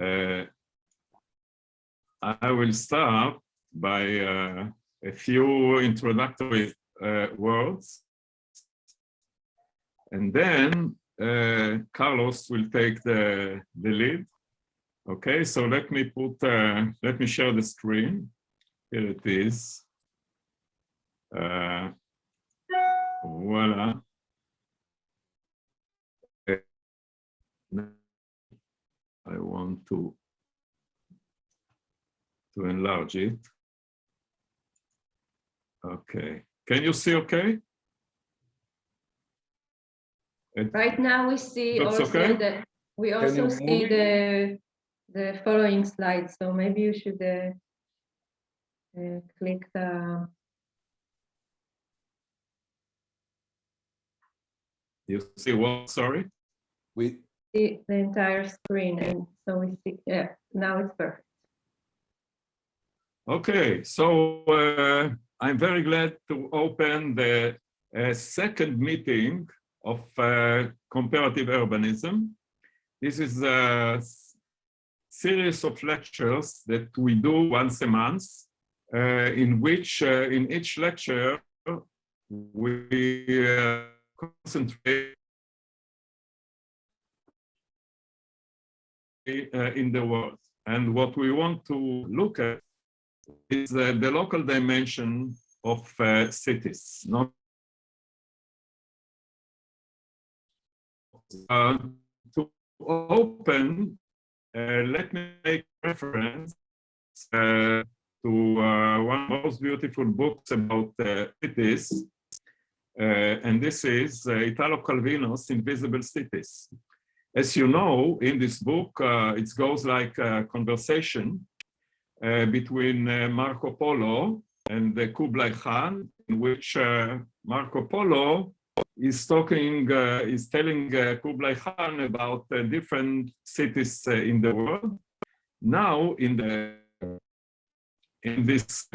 Uh, I will start by uh, a few introductory uh, words. And then uh, Carlos will take the, the lead. Okay, so let me put, uh, let me share the screen. Here it is. Uh, voila. I want to to enlarge it. Okay, can you see okay? It, Right now we see Looks also okay? the, we also see the, the following slide. so maybe you should uh, uh, click the, you see what, sorry? We, the entire screen, and so we see, yeah, now it's perfect. Okay, so uh, I'm very glad to open the uh, second meeting of uh, comparative urbanism. This is a series of lectures that we do once a month, uh, in which, uh, in each lecture, we uh, concentrate in the world. And what we want to look at is uh, the local dimension of uh, cities. Not uh, to open, uh, let me make reference uh, to uh, one of the most beautiful books about uh, cities, uh, and this is uh, Italo Calvino's Invisible Cities. As you know, in this book, uh, it goes like a conversation uh, between uh, Marco Polo and the Kublai Khan, in which uh, Marco Polo is talking, uh, is telling uh, Kublai Khan about different cities in the world. Now, in the in this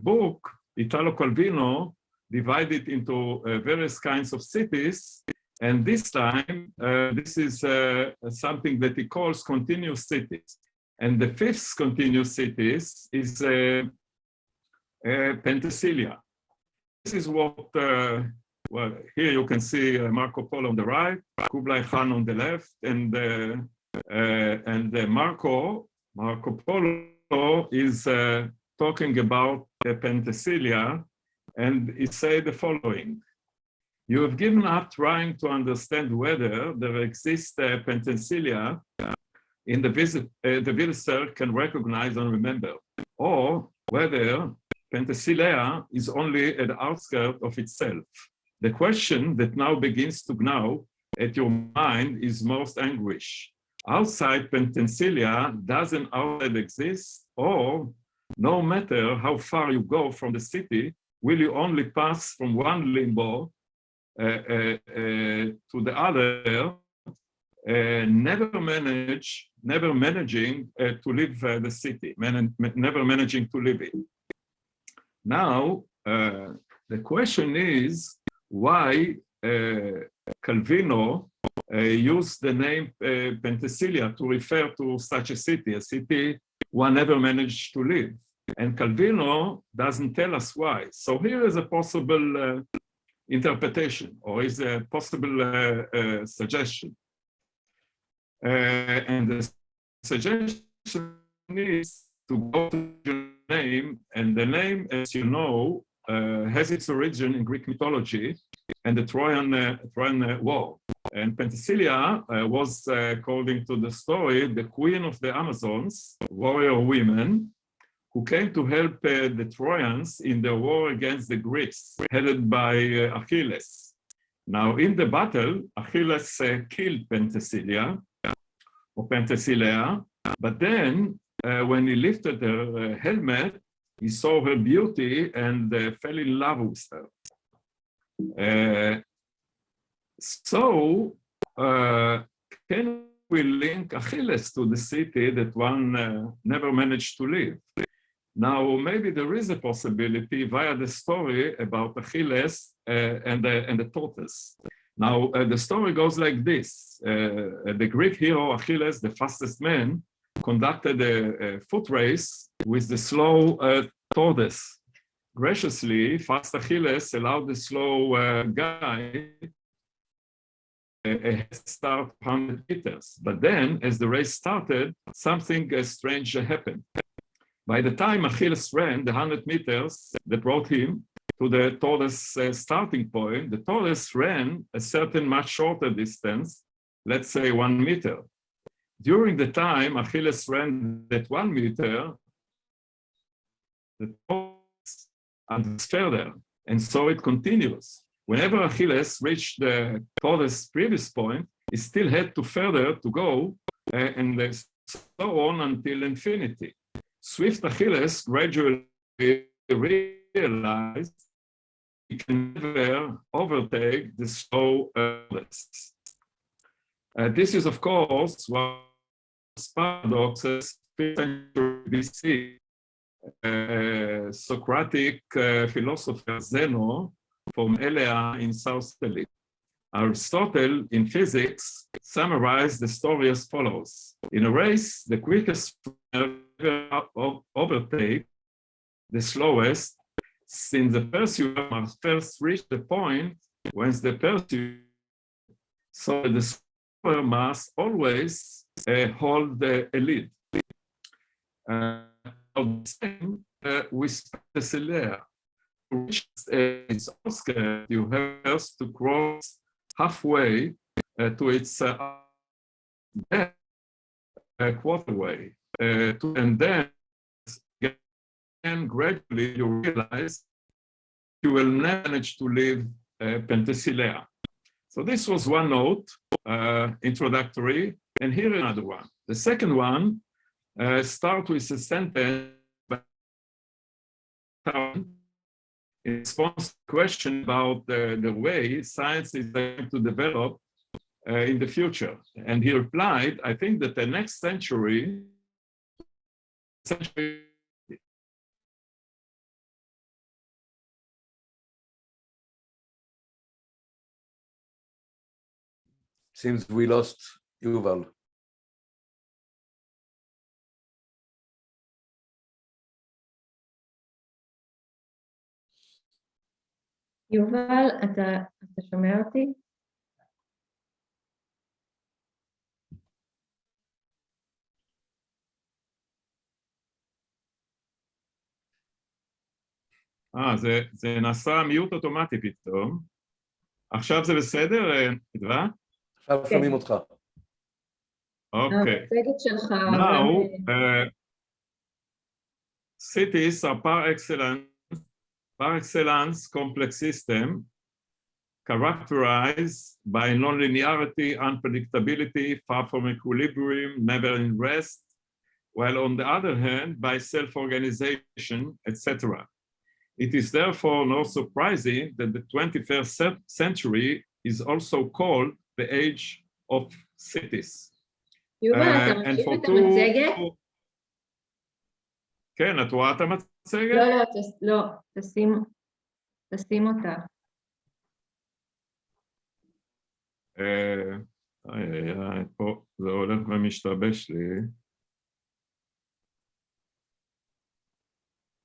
book, Italo Calvino divided into various kinds of cities, and this time, uh, this is uh, something that he calls continuous cities. And the fifth continuous cities is uh, uh. This is what, uh, well, here you can see uh, Marco Polo on the right, Kublai Khan on the left, and and Marco Marco Polo is talking about the Penthesilea, and he said the following. You have given up trying to understand whether there exists a Penthesilea in the visit, uh, the visitor can recognize and remember, or whether Penthesilea is only at the outskirts of itself. The question that now begins to gnaw at your mind is most anguish. Outside Penthesilea, does an outlet exist, or no matter how far you go from the city, will you only pass from one limbo to the other uh, never manage, never managing uh, to leave uh, the city, man never managing to live it. Now, uh, the question is why uh, Calvino uh, used the name uh, to refer to such a city, a city one never managed to live. And Calvino doesn't tell us why. So here is a possible uh, interpretation or is a possible uh, uh, suggestion. Uh, and the suggestion is to go to the name, and the name, as you know, uh, has its origin in Greek mythology and the Trojan, uh, Trojan uh, War. And Penthesilea was, according to the story, the queen of the Amazons, warrior women, who came to help uh, the Trojans in the war against the Greeks, headed by uh, Achilles. Now, in the battle, Achilles uh, killed Penthesilea, or Penthesilea, but then uh, when he lifted her uh, helmet, he saw her beauty and uh, fell in love with her. Uh, so, uh, can we link Achilles to the city that one uh, never managed to live? Now, maybe there is a possibility via the story about Achilles uh, and, the, and the tortoise. Now, uh, the story goes like this. Uh, the Greek hero Achilles, the fastest man, conducted a, a foot race with the slow uh, tortoise. Graciously, fast Achilles allowed the slow uh, guy a head start 100 meters. But then, as the race started, something uh, strange happened. By the time Achilles ran the 100 meters that brought him to the tallest uh, starting point, the tallest ran a certain much shorter distance, let's say one meter. During the time Achilles ran that one meter, the tortoise advanced further, and so it continues. Whenever Achilles reached the tallest previous point, he still had to further to go, uh, and so on until infinity. Swift Achilles gradually realized he can never overtake the slow Achilles. Uh, this is, of course, what paradoxes 5th century BC. Uh, Socratic uh, philosopher Zeno from Elea in South Italy. Aristotle in physics summarized the story as follows. In a race, the quickest overtake the slowest, since the pursuer must first reach the point whence the pursuer, so the slower must always uh, hold the lead. Uh, the same uh, with Cecilia reach its outskirts, you have to cross halfway uh, to its uh, uh, quarterway. Uh, to, and then again, gradually you realize you will manage to leave uh, Penthesilea. So this was one note, uh, introductory, and here another one. The second one uh, starts with a sentence in response to the question about the, the way science is going to develop uh, in the future. And he replied, I think that the next century, century Seems we lost Yuval. יובל, אתה, אתה שומע אותי? אה, זה, זה נעשה מיוט אוטומטי פתאום. עכשיו זה בסדר, אדווה? עכשיו שומעים אותך. אוקיי. המצגת שלך... Now, uh, cities are par excellence par excellence complex system characterized by nonlinearity, unpredictability, far from equilibrium, never in rest, while on the other hand, by self-organization, etc. It is therefore not surprising that the 21st century is also called the age of cities. יובל, אתה Uh, and מכיר for את המצגת? two... כן, את רואה את המצגת? לא, לא, תס- לא, תשים, תשים אותה. אה, איי איי איי, פה זה הולך ומשתבש לי.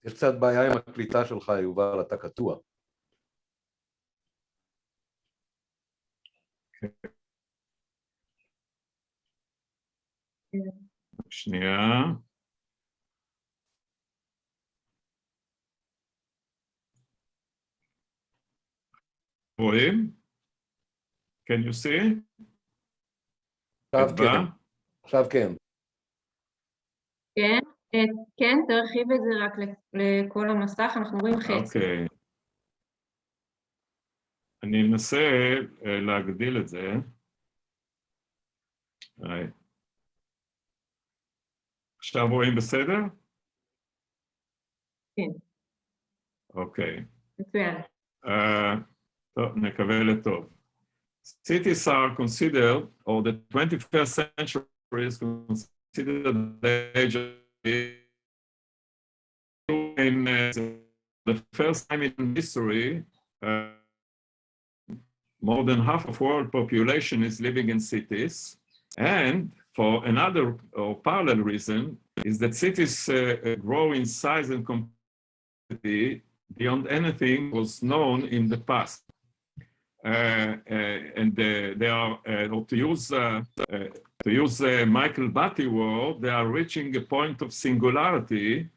יש קצת בעיה עם הקליטה שלך, יובל, אתה קטוע. שנייה. רואים? Can you see? עכשיו כן? עכשיו כן. כן, אה, כן, תרחיב את זה רק ל- לכל המסך, אנחנו רואים חצי. אוקיי. אני אנסה אה, להגדיל את זה. עכשיו רואים בסדר? כן. אוקיי. מצוין. Uh, טוב, נקווה לטוב. Cities are considered, or the 21st century is considered the age of in uh, the first time in history, uh, more than half of world population is living in cities, and for another or parallel reason is that cities uh, grow in size and complexity beyond anything was known in the past. Uh, uh, and uh, they are, to use, to use Michael Batty word, they are reaching a point of singularity,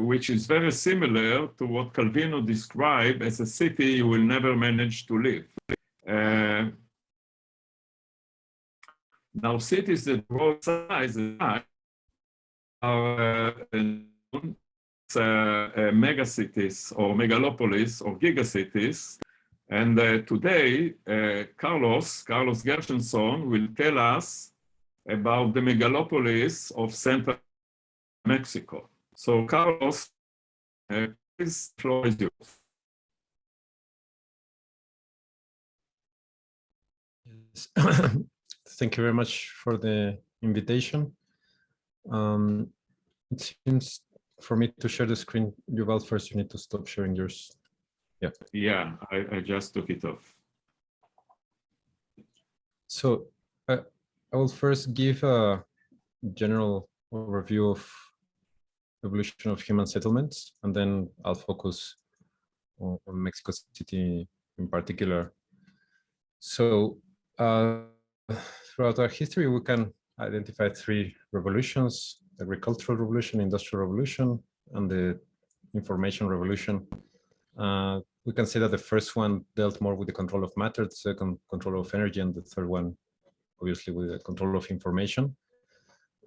which is very similar to what Calvino described as a city you will never manage to live. Now, cities that grow size are uh, uh, megacities or megalopolis or gigacities. And uh, today, uh, Carlos, Carlos Gershenson will tell us about the megalopolis of Central Mexico. So Carlos, uh, please, floor is yours. Yes. Thank you very much for the invitation. Um, it seems for me to share the screen, Yuval, first you need to stop sharing yours. Yeah. Yeah, I, I just took it off. So uh, I will first give a general overview of evolution of human settlements, and then I'll focus on, on Mexico City in particular. So uh, throughout our history, we can identify three revolutions the agricultural revolution, industrial revolution, and the information revolution. Uh, we can say that the first one dealt more with the control of matter, the second control of energy, and the third one, obviously, with the control of information.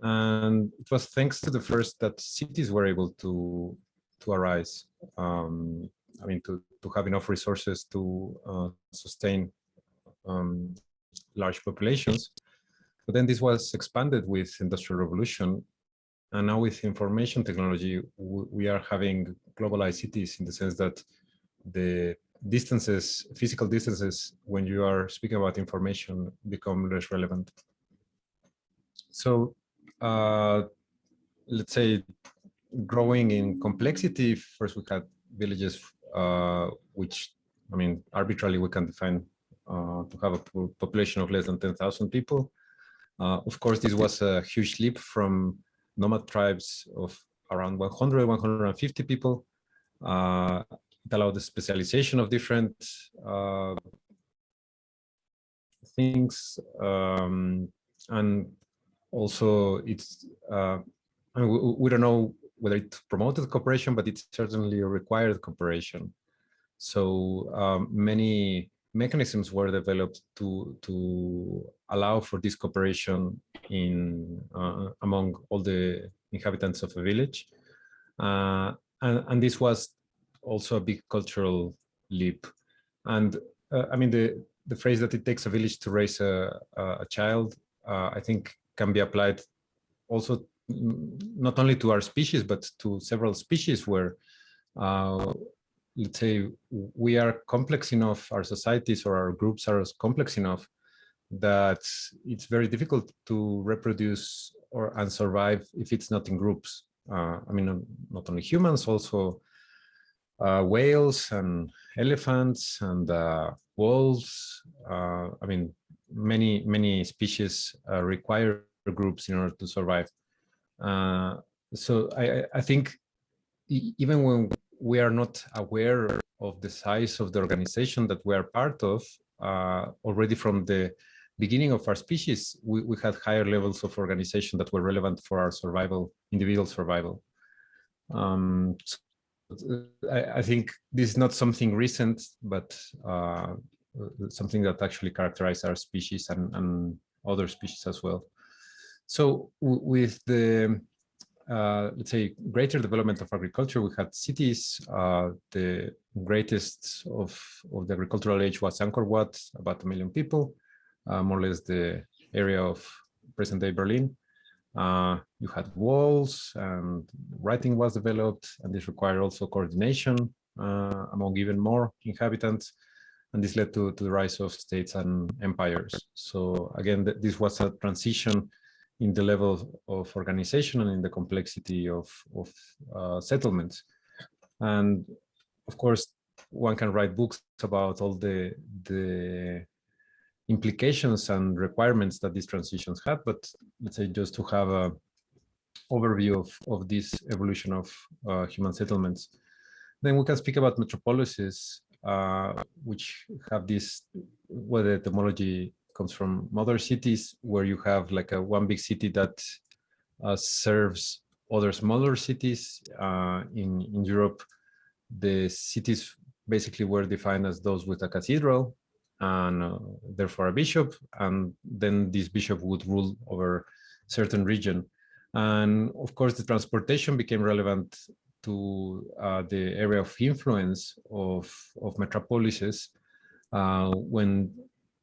And it was thanks to the first that cities were able to to arise. Um, I mean, to to have enough resources to uh, sustain um, large populations. But then this was expanded with industrial revolution and now with information technology, we are having globalized cities in the sense that the distances, physical distances, when you are speaking about information become less relevant. So uh, let's say growing in complexity, first we had villages, uh, which I mean, arbitrarily we can define uh, to have a population of less than 10,000 people. Uh, of course, this was a huge leap from nomad tribes of around 100, 150 people. It allowed the specialization of different uh, things. Um, and also it's, uh, I mean, we, we, don't know whether it promoted cooperation, but it certainly required cooperation. So um, many mechanisms were developed to to allow for this cooperation in uh, among all the inhabitants of a village uh, and, and this was also a big cultural leap and uh, i mean the the phrase that it takes a village to raise a, a child uh, i think can be applied also not only to our species but to several species where uh, let's say we are complex enough, our societies or our groups are complex enough that it's very difficult to reproduce or and survive if it's not in groups. Uh, I mean, not only humans, also uh, whales and elephants and uh, wolves. Uh, I mean, many, many species uh, require groups in order to survive. Uh, so I, I think even when we are not aware of the size of the organization that we are part of uh, already from the beginning of our species, we, we had higher levels of organization that were relevant for our survival, individual survival. Um, I, think this is not something recent, but uh, something that actually characterized our species and, and other species as well. So with the uh, let's say, greater development of agriculture, we had cities. Uh, the greatest of, of the agricultural age was Angkor Wat, about a million people, uh, more or less the area of present-day Berlin. Uh, you had walls and writing was developed, and this required also coordination uh, among even more inhabitants. And this led to, to the rise of states and empires. So again, th this was a transition in the level of organization and in the complexity of, of uh, settlements. And of course, one can write books about all the, the implications and requirements that these transitions had, but let's say just to have a overview of, of this evolution of uh, human settlements. Then we can speak about metropolises, uh, which have this, where the etymology comes from mother cities, where you have like a one big city that uh, serves other smaller cities uh, in, in Europe. The cities basically were defined as those with a cathedral and uh, therefore a bishop, and then this bishop would rule over certain region. And of course, the transportation became relevant to uh, the area of influence of, of metropolises uh, when,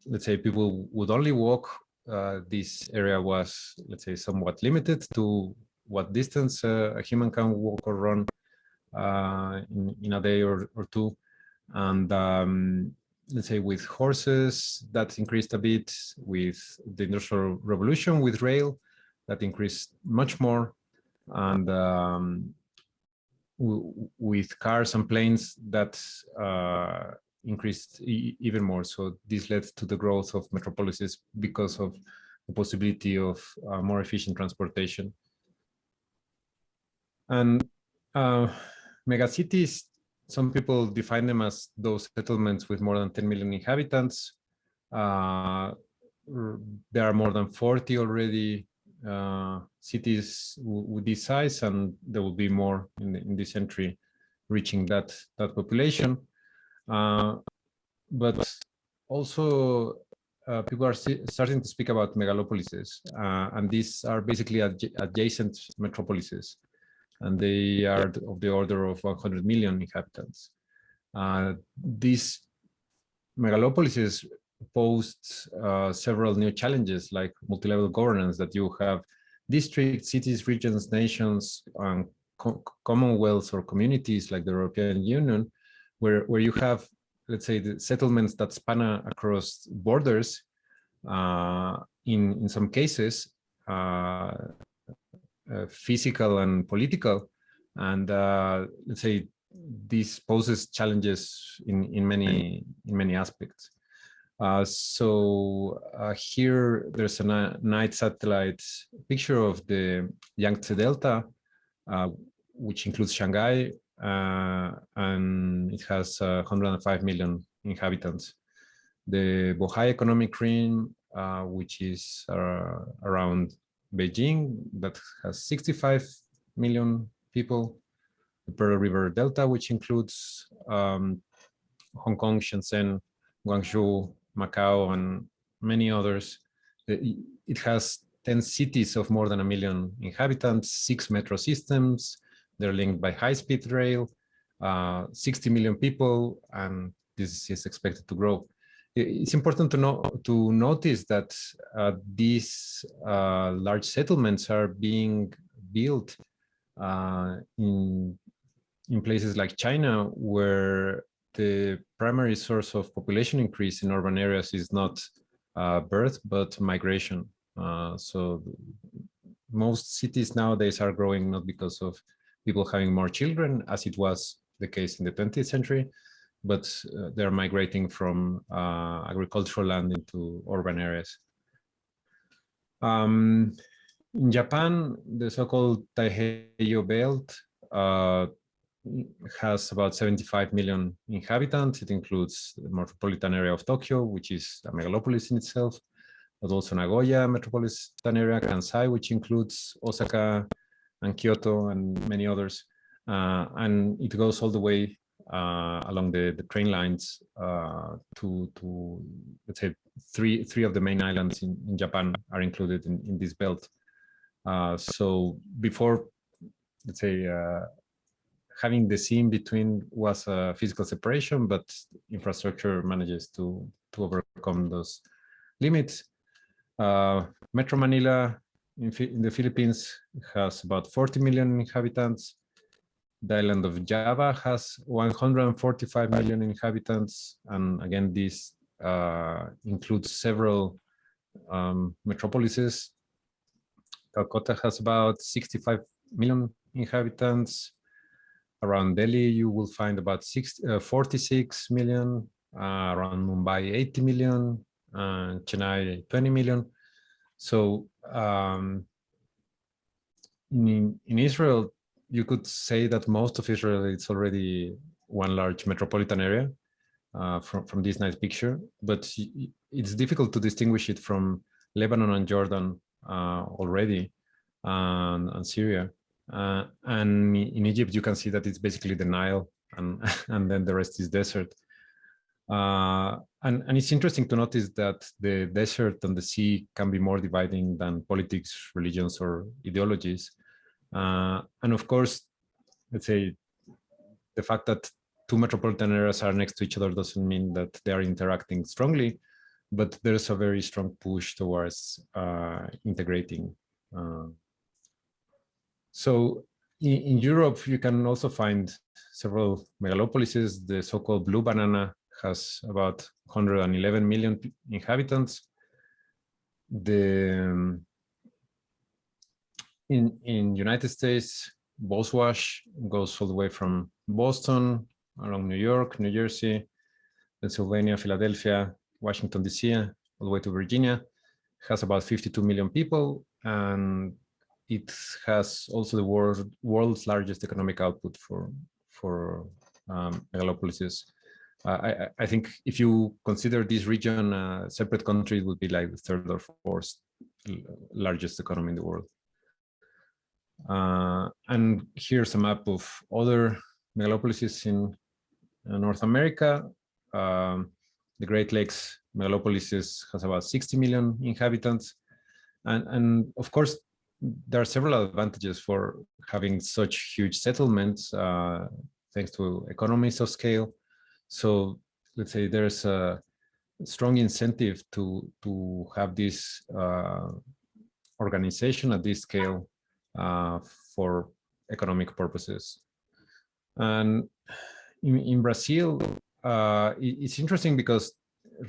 let's say, people would only walk, uh, this area was, let's say, somewhat limited to what distance uh, a human can walk or run uh, in, in a day or, or two. And um, let's say with horses, that increased a bit with the Industrial Revolution, with rail, that increased much more. And um, with cars and planes, that uh, increased e even more. So this led to the growth of metropolises because of the possibility of uh, more efficient transportation. And uh, megacities, some people define them as those settlements with more than 10 million inhabitants. Uh, there are more than 40 already uh, cities with this size, and there will be more in, the, in this century reaching that that population. Uh, but also, uh, people are starting to speak about megalopolises, uh, and these are basically adj adjacent metropolises and they are of the order of 100 million inhabitants. Uh, these megalopolises posed uh, several new challenges like multi-level governance that you have districts, cities, regions, nations, and co commonwealths or communities like the European Union, where, where you have, let's say, the settlements that span across borders uh, in, in some cases, uh, uh, physical and political. And uh, let's say this poses challenges in, in many in many aspects. Uh, so uh, here there's a night satellite picture of the Yangtze Delta, uh, which includes Shanghai, uh, and it has 105 million inhabitants. The Bohai Economic Ring, which is around Beijing that has 65 million people, the Pearl River Delta, which includes um, Hong Kong, Shenzhen, Guangzhou, Macau, and many others. It has 10 cities of more than a million inhabitants, six metro systems. They're linked by high-speed rail, uh, 60 million people, and this is expected to grow it's important to know to notice that uh, these uh, large settlements are being built uh, in in places like China, where the primary source of population increase in urban areas is not uh, birth but migration. Uh, so most cities nowadays are growing not because of people having more children, as it was the case in the 20th century, but uh, they're migrating from uh, agricultural land into urban areas. Um, in Japan, the so-called Taiheiyo Belt uh, has about 75 million inhabitants. It includes the metropolitan area of Tokyo, which is a megalopolis in itself, but also Nagoya metropolitan area, Kansai, which includes Osaka and Kyoto and many others. Uh, and it goes all the way uh, along the, the train lines uh, to, to, let's say, three, three of the main islands in, in Japan are included in, in this belt. Uh, so before, let's say, uh, having the sea in between was a physical separation, but infrastructure manages to, to overcome those limits. Uh, Metro Manila in, in the Philippines has about 40 million inhabitants. The island of Java has 145 million inhabitants. And again, this uh, includes several um, metropolises. Calcutta has about 65 million inhabitants. Around Delhi, you will find about 60, uh, 46 million. Uh, around Mumbai, 80 million. and Chennai 20 million. So um, in, in Israel, you could say that most of Israel is already one large metropolitan area uh, from, from this nice picture, but it's difficult to distinguish it from Lebanon and Jordan uh, already and, and Syria. Uh, and in Egypt, you can see that it's basically the Nile and, and then the rest is desert. Uh, and, and it's interesting to notice that the desert and the sea can be more dividing than politics, religions, or ideologies. Uh, and of course, let's say the fact that two metropolitan areas are next to each other doesn't mean that they are interacting strongly, but there's a very strong push towards uh, integrating. Uh, so in, in Europe, you can also find several megalopolises. The so-called blue banana has about 111 million inhabitants. The um, in in United States, Boswash goes all the way from Boston along New York, New Jersey, Pennsylvania, Philadelphia, Washington D.C., all the way to Virginia. It Has about 52 million people, and it has also the world, world's largest economic output for for um, megalopolises. Uh, I, I- I think if you consider this region a separate country, it would be like the third or fourth largest economy in the world. Uh, and here's a map of other megalopolises in uh, North America. Um, the Great Lakes megalopolises has about 60 million inhabitants. And, and of course, there are several advantages for having such huge settlements, uh, thanks to economies of scale. So let's say there's a strong incentive to, to have this uh, organization at this scale for economic purposes. And in, in Brazil, uh, it- it's interesting because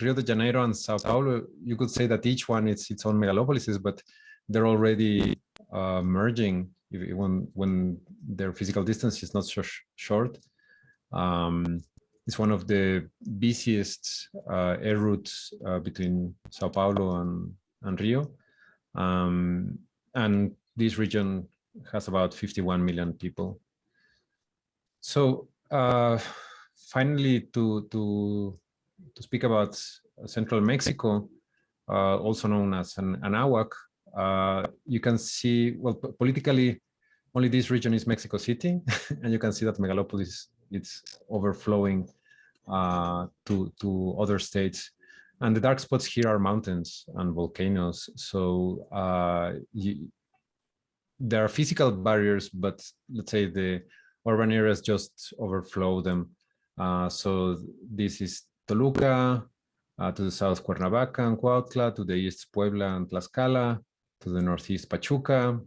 Rio de Janeiro and Sao Paulo, you could say that each one is its own megalopolises, but they're already uh, merging if- when when their physical distance is not so sh- short. Um, it's one of the busiest uh, air routes uh, between Sao Paulo and, and Rio. Um, and this region has about 51 million people. So uh, finally, to, to, to speak about central Mexico, uh, also known as an Anahuac, uh, you can see, well, politically, only this region is Mexico City, and you can see that megalopolis it's overflowing uh, to, to other states. And the dark spots here are mountains and volcanoes. So uh, you, there are physical barriers, but let's say the urban areas just overflow them. Uh, so this is Toluca, uh, to the south Cuernavaca and Cuautla, to the east Puebla and Tlaxcala, to the northeast Pachuca,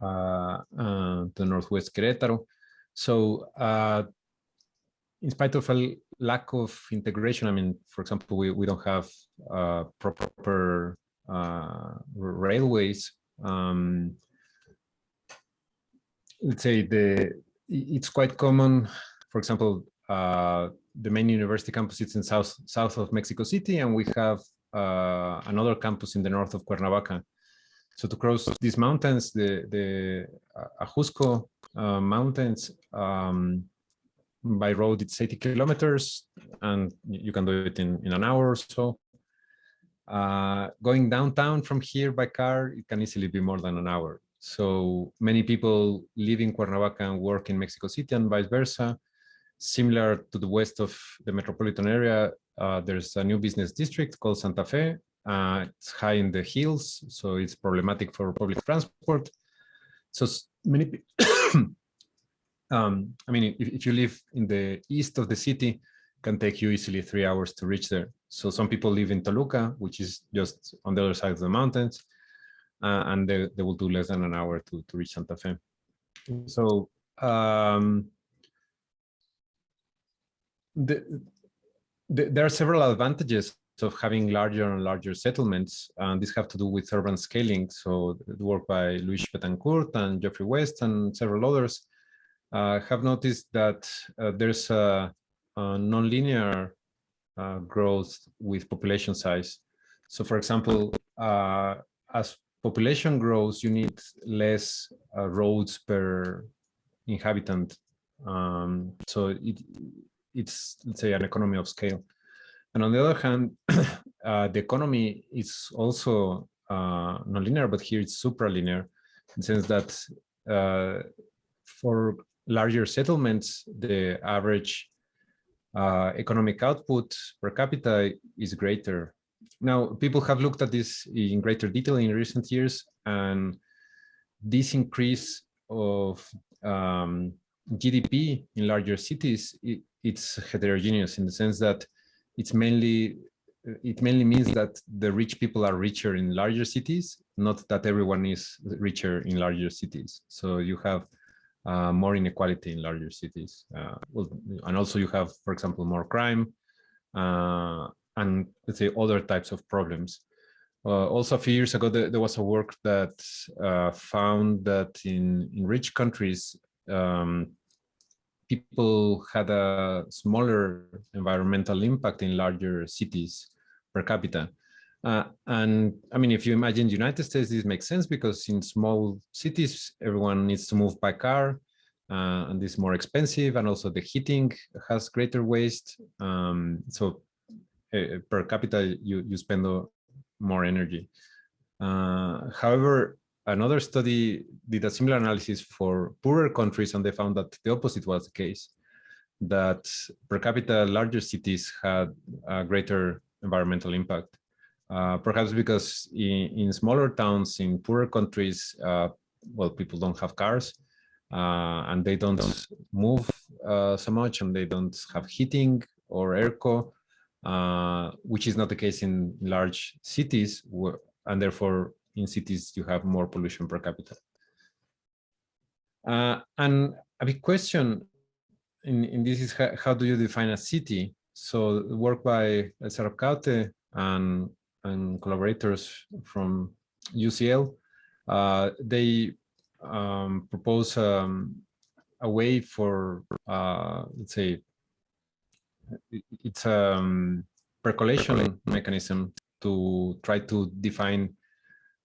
uh, to the northwest Querétaro. So uh, in spite of a lack of integration, I mean, for example, we, we don't have uh, proper uh, railways. Um, let's say the it's quite common. For example, uh, the main university campus is in south south of Mexico City, and we have uh, another campus in the north of Cuernavaca. So to cross these mountains, the the uh, Ajusco uh, mountains um, by road, it's 80 kilometers, and you can do it in in an hour or so. Uh, going downtown from here by car, it can easily be more than an hour. So many people live in Cuernavaca and work in Mexico City and vice versa. Similar to the west of the metropolitan area, uh, there's a new business district called Santa Fe. Uh, it's high in the hills, so it's problematic for public transport. So many, um, I mean, if, if you live in the east of the city, can take you easily three hours to reach there. So some people live in Toluca, which is just on the other side of the mountains, uh, and they, they will do less than an hour to, to reach Santa Fe. So um, the, the, there are several advantages of having larger and larger settlements, and these have to do with urban scaling. So the work by Luis Bettencourt and Geoffrey West and several others uh, have noticed that uh, there's a, a nonlinear uh, growth with population size. So for example, uh, as population grows, you need less uh, roads per inhabitant. Um, so it, it's, let's say, an economy of scale. And on the other hand, uh, the economy is also uh, nonlinear, but here it's supralinear in the sense that uh, for larger settlements, the average uh, economic output per capita is greater. Now, people have looked at this in greater detail in recent years, and this increase of um, GDP in larger cities, it, it's heterogeneous in the sense that it's mainly it mainly means that the rich people are richer in larger cities, not that everyone is richer in larger cities. So you have uh, more inequality in larger cities. Uh, well, and also you have, for example, more crime uh, and let's say other types of problems. Uh, also, a few years ago, there, there was a work that uh, found that in, in rich countries, um, people had a smaller environmental impact in larger cities per capita. Uh, and I mean, if you imagine the United States, this makes sense because in small cities, everyone needs to move by car uh, and it's more expensive. And also the heating has greater waste. Um, so uh, per capita, you, you spend more energy. Uh, however, another study did a similar analysis for poorer countries and they found that the opposite was the case, that per capita larger cities had a greater environmental impact. Uh, perhaps because in, in, smaller towns in poorer countries, uh, well, people don't have cars uh, and they don't move uh, so much and they don't have heating or airco, uh, which is not the case in large cities and therefore in cities you have more pollution per capita. Uh, and a big question in, in this is how, how do you define a city? So work by Elsa Arcaute and, and collaborators from UCL, uh, they um, propose um, a way for, uh, let's say, it's a um, percolation mechanism to try to define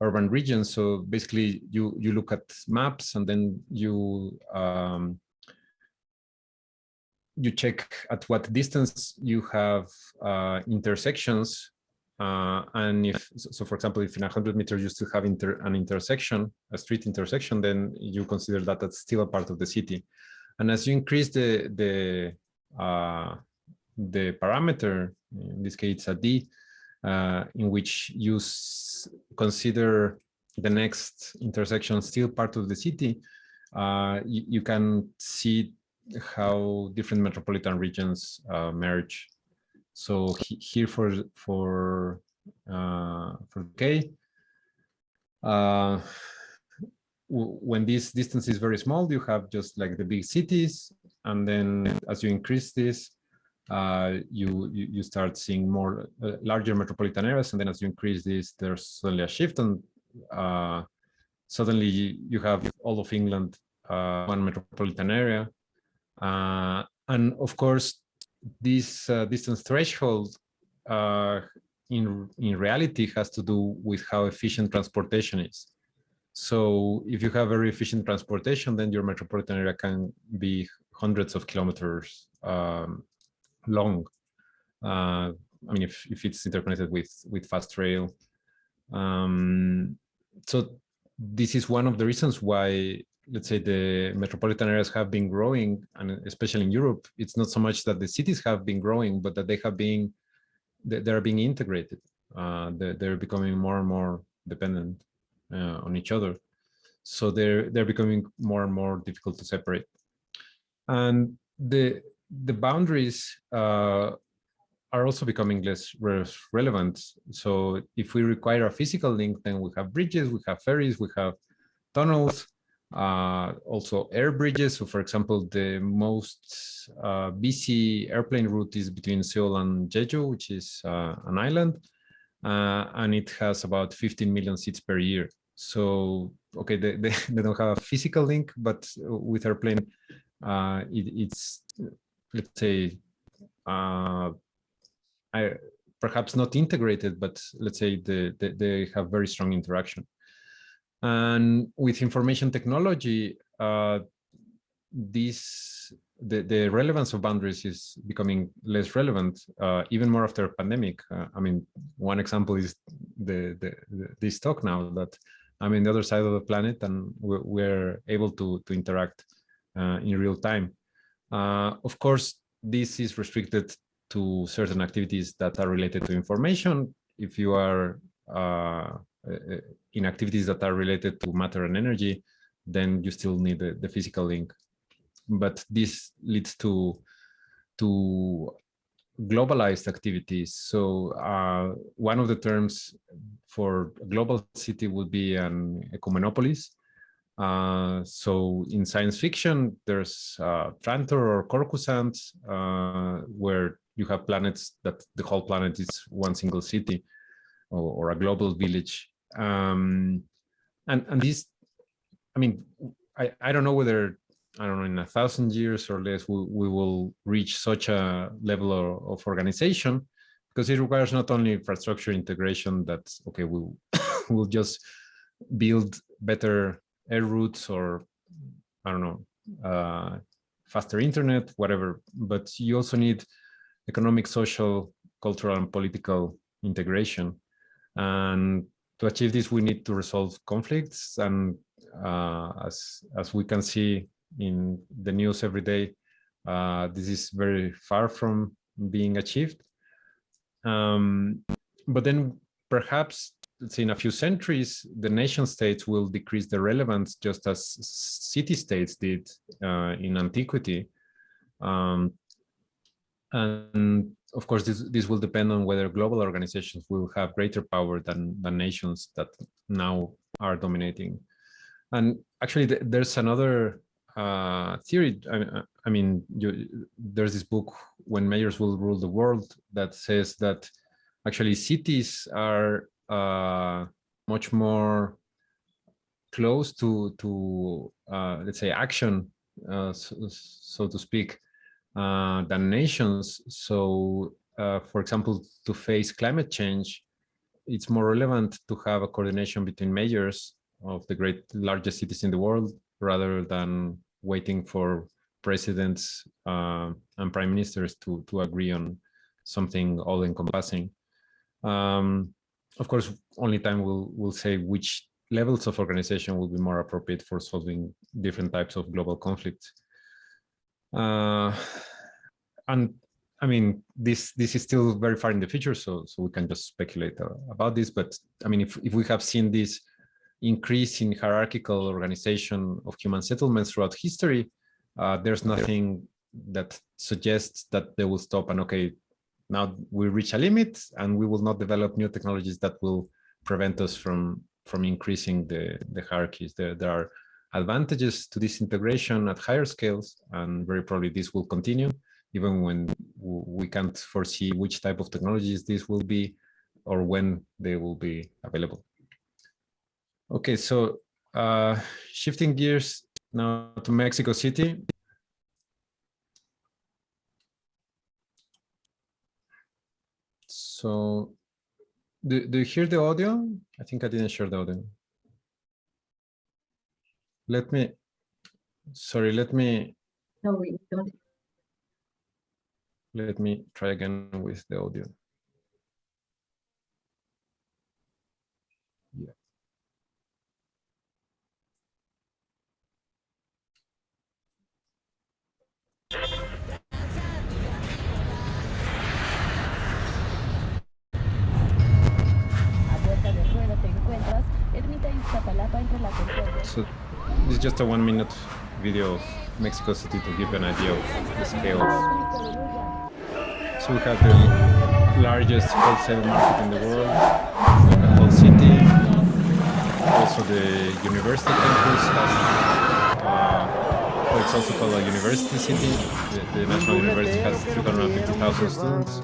urban regions. So basically, you you look at maps and then you um, you check at what distance you have uh, intersections. Uh, and if, so for example, if in 100 meters you still have inter, an intersection, a street intersection, then you consider that that's still a part of the city. And as you increase the, the, uh, the parameter, in this case a D, uh, in which you consider the next intersection still part of the city, uh, you, can see how different metropolitan regions uh, merge. So he, here for for uh, for K, uh, when this distance is very small, you have just like the big cities, and then as you increase this, you, you, you start seeing more uh, larger metropolitan areas, and then as you increase this, there's suddenly a shift, and uh, suddenly you have all of England uh, one metropolitan area, uh, and of course, this uh, distance threshold uh, in, in reality has to do with how efficient transportation is. So if you have very efficient transportation, then your metropolitan area can be hundreds of kilometers um, long. Uh, I mean, if, if it's interconnected with, with fast rail. Um, so this is one of the reasons why let's say the metropolitan areas have been growing and especially in Europe it's not so much that the cities have been growing but that they have been they're being integrated uh, they're, becoming more and more dependent uh, on each other so they're they're becoming more and more difficult to separate and the the boundaries uh, are also becoming less relevant so if we require a physical link then we have bridges we have ferries we have tunnels uh, also air bridges. So for example, the most uh, busy airplane route is between Seoul and Jeju, which is uh, an island, uh, and it has about 15 million seats per year. So, okay, they, they, they don't have a physical link, but with airplane, uh, it, it's, let's say, uh, I, perhaps not integrated, but let's say the, the, they have very strong interaction. And with information technology, uh, this the, the relevance of boundaries is becoming less relevant, uh, even more after pandemic. Uh, I mean, one example is the, the, the, this talk now that I'm in the other side of the planet and we're, we're able to, to interact uh, in real time. Uh, of course, this is restricted to certain activities that are related to information. If you are uh, in activities that are related to matter and energy, then you still need the, the physical link but this leads to to globalized activities. So uh, one of the terms for global city would be an ecumenopolis. Uh, so in science fiction, there's uh, Trantor or Coruscant, uh, where you have planets that the whole planet is one single city or, or a global village. Um, and, and this, I mean, I, I don't know whether I don't know, in a thousand years or less, we, we will reach such a level of, of organization because it requires not only infrastructure integration that, okay, we'll, we'll just build better air routes or, I don't know, uh, faster internet, whatever, but you also need economic, social, cultural, and political integration. And to achieve this, we need to resolve conflicts. And uh, as, as we can see in the news every day, uh, this is very far from being achieved. Um, but then perhaps in a few centuries, the nation states will decrease their relevance just as city states did uh, in antiquity. Um, and of course, this, this will depend on whether global organizations will have greater power than, than nations that now are dominating. And actually, th there's another uh, theory. I, I mean, you, there's this book, When Mayors Will Rule the World, that says that actually cities are uh, much more close to, to uh, let's say, action, uh, so, so, to speak, uh, than nations. So, uh, for example, to face climate change, it's more relevant to have a coordination between mayors of the great largest cities in the world rather than waiting for presidents uh, and prime ministers to, to agree on something all encompassing. Um, of course, only time will, will say which levels of organization will be more appropriate for solving different types of global conflicts. Uh, and I mean, this this is still very far in the future, so so we can just speculate uh, about this. But I mean, if if we have seen this increase in hierarchical organization of human settlements throughout history, uh, there's nothing that suggests that they will stop and okay, now we reach a limit and we will not develop new technologies that will prevent us from from increasing the, the hierarchies. There, there are advantages to this integration at higher scales, and very probably this will continue, even when we can't foresee which type of technologies this will be or when they will be available. Okay, so uh, shifting gears now to Mexico City. So do, do you hear the audio? I think I didn't share the audio. Let me, sorry, let me. No, we don't. Let me try again with the audio. So this is just a one minute video of Mexico City to give you an idea of the scale. So we have the largest wholesale market in the world, the whole city. Also the university campus has, uh, it's also called a university city. The, the National University has 350,000 students.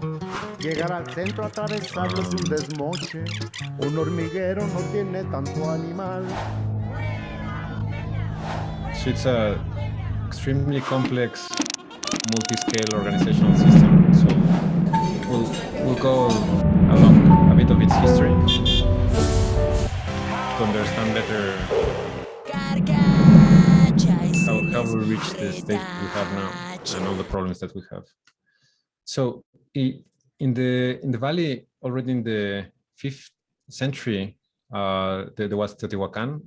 So it's a extremely complex multi-scale organizational system. So we'll we'll go along a bit of its history to understand better how, how we reached the state we have now and all the problems that we have. So in the in the valley, already in the fifth century, uh, there, there was Teotihuacan,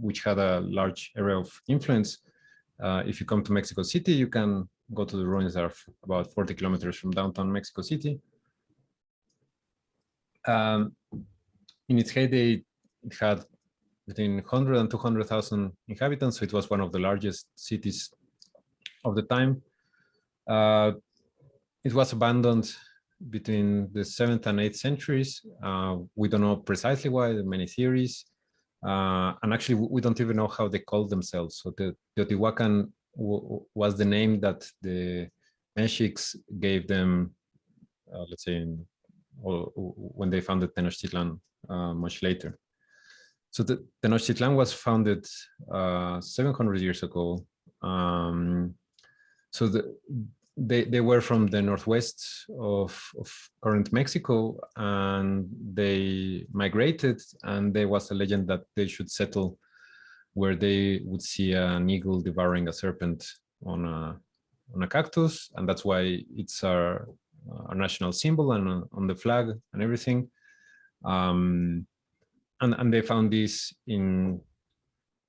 which had a large area of influence. Uh, if you come to Mexico City, you can go to the ruins that are about 40 kilometers from downtown Mexico City. Um, in its heyday, it had between 100 and 200,000 inhabitants, so it was one of the largest cities of the time. Uh, it was abandoned between the seventh and eighth centuries. Uh, we don't know precisely why, there are many theories. Uh, and actually, we don't even know how they called themselves. So the Teotihuacan was the name that the Mexicans gave them, uh, let's say, in, when they founded Tenochtitlan uh, much later. So the Tenochtitlan was founded uh, 700 years ago. Um, so the, they, they were from the northwest of, of current Mexico and they migrated and there was a legend that they should settle where they would see an eagle devouring a serpent on a, on a cactus. And that's why it's our, our national symbol and on- on the flag and everything. Um, and, and they found this in,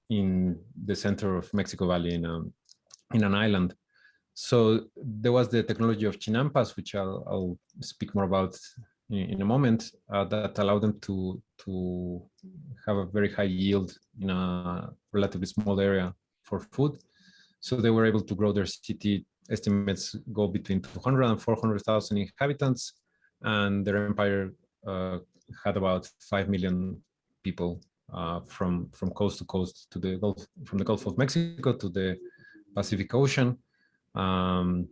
in the center of Mexico Valley in, a, in an island. So there was the technology of chinampas, which I'll, I'll speak more about in, in a moment, uh, that allowed them to, to have a very high yield in a relatively small area for food. So they were able to grow their city, estimates go between 200 and 400,000 inhabitants, and their empire uh, had about 5 million people uh, from, from coast to coast to the Gulf, from the Gulf of Mexico to the Pacific Ocean. Um,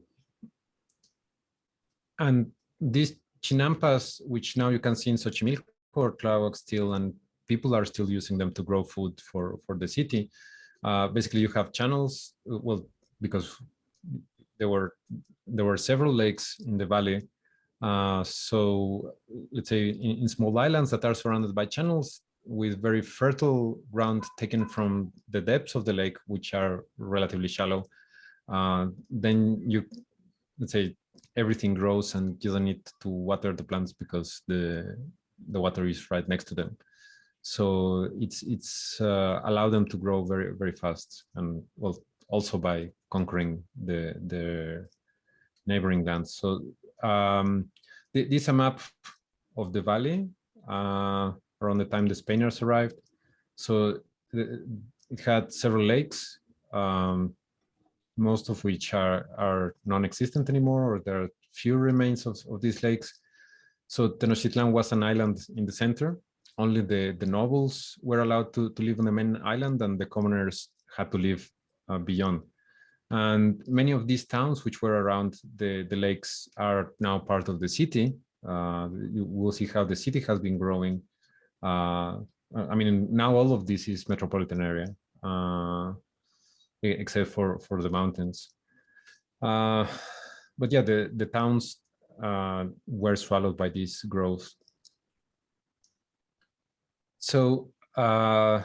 and these chinampas, which now you can see in Xochimilco or Tláhuac still, and people are still using them to grow food for, for the city. Uh, basically, you have channels, well, because there were there were several lakes in the valley. Uh, so let's say in, in small islands that are surrounded by channels with very fertile ground taken from the depths of the lake, which are relatively shallow uh, then you let's say everything grows and you don't need to water the plants because the the water is right next to them. So it's it's uh, allow them to grow very very fast and well also by conquering the the neighboring lands. So um th this is a map of the valley uh around the time the spaniards arrived. So it had several lakes um most of which are, are non-existent anymore, or there are few remains of, of these lakes. So Tenochtitlan was an island in the center. Only the, the nobles were allowed to, to live on the main island and the commoners had to live uh, beyond. And many of these towns which were around the, the lakes are now part of the city. Uh, you will see how the city has been growing. Uh, I mean, now all of this is metropolitan area. Except for for the mountains. Uh, but yeah, the the towns uh, were swallowed by this growth. So uh,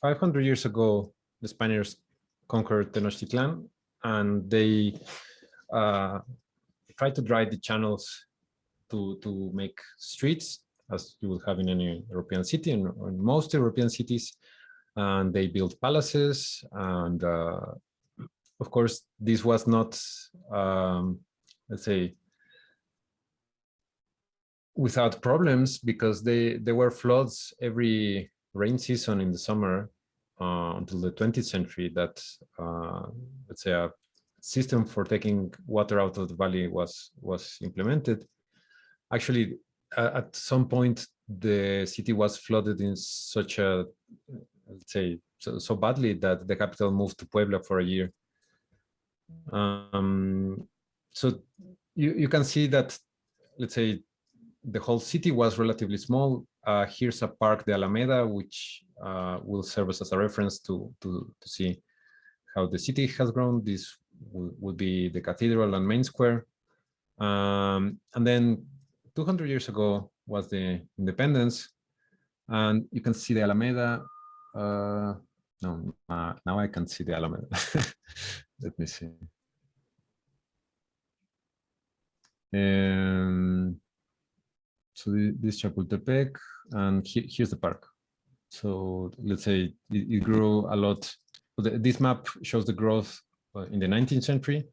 500 years ago, the Spaniards conquered Tenochtitlan, and they uh, tried to dry the channels to to make streets, as you will have in any European city and most European cities and they built palaces and uh, of course this was not um, let's say without problems because they there were floods every rain season in the summer uh, until the 20th century that uh, let's say a system for taking water out of the valley was was implemented. Actually uh, at some point the city was flooded in such a let's say so, so badly that the capital moved to Puebla for a year. Um, so you, you can see that, let's say, the whole city was relatively small. Uh, here's a park, the Alameda, which uh, will serve as a reference to, to, to see how the city has grown. This will be the cathedral and main square. Um, and then 200 years ago was the independence. And you can see the Alameda. Uh, no, uh, now I can see the element. Let me see. Um, so the, this Chapultepec, and he, here's the park. So let's say it, it grew a lot. This map shows the growth uh, in the 19th century.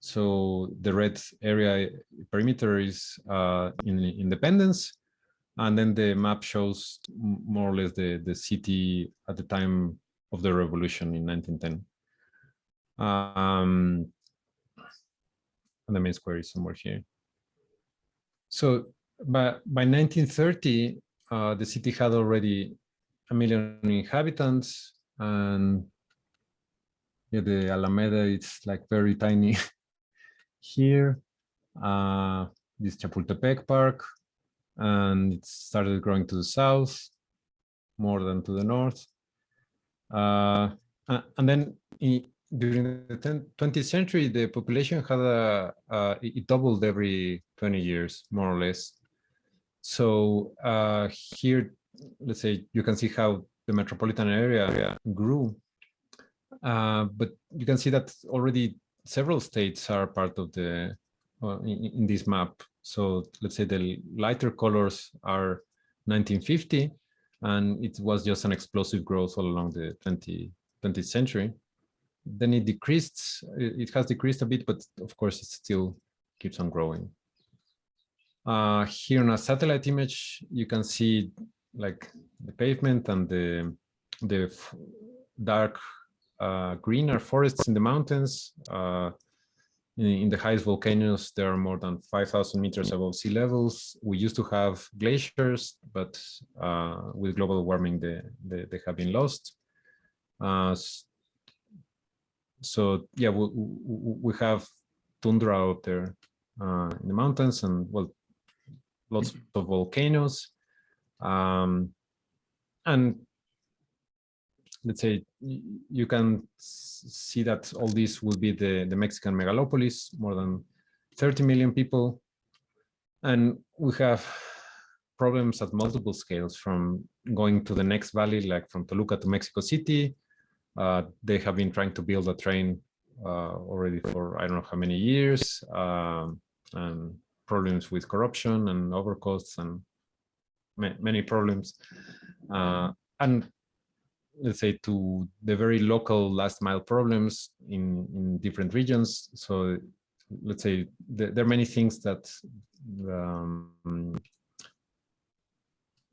So the red area perimeter is uh, in Independence, and then the map shows more or less the, the city at the time of the revolution in 1910. Um, and the main square is somewhere here. So by, by 1930, uh, the city had already a million inhabitants and yeah, the Alameda, it's like very tiny here. Uh, this Chapultepec Park, and it started growing to the south more than to the north. Uh, and then in, during the 10, 20th century, the population had a, it doubled every 20 years, more or less. So uh, here, let's say you can see how the metropolitan area grew. Uh, but you can see that already several states are part of the uh, in, in, this map. So let's say the lighter colors are 1950, and it was just an explosive growth all along the 20, 20th century. Then it decreased, it has decreased a bit, but of course it still keeps on growing. Uh, here on a satellite image, you can see like the pavement and the, the dark uh, greener forests in the mountains. Uh, in, the highest volcanoes, there are more than 5,000 meters above sea levels. We used to have glaciers, but uh, with global warming, they, they, they have been lost. Uh, so yeah, we, we have tundra out there uh, in the mountains and well, lots of volcanoes. Um, and let's say you can see that all this will be the, the Mexican megalopolis, more than 30 million people. And we have problems at multiple scales from going to the next valley, like from Toluca to Mexico City. Uh, they have been trying to build a train uh, already for I don't know how many years, um, and problems with corruption and overcosts and ma many problems. Uh, and let's say, to the very local last mile problems in, in different regions. So let's say there, there are many things that, um,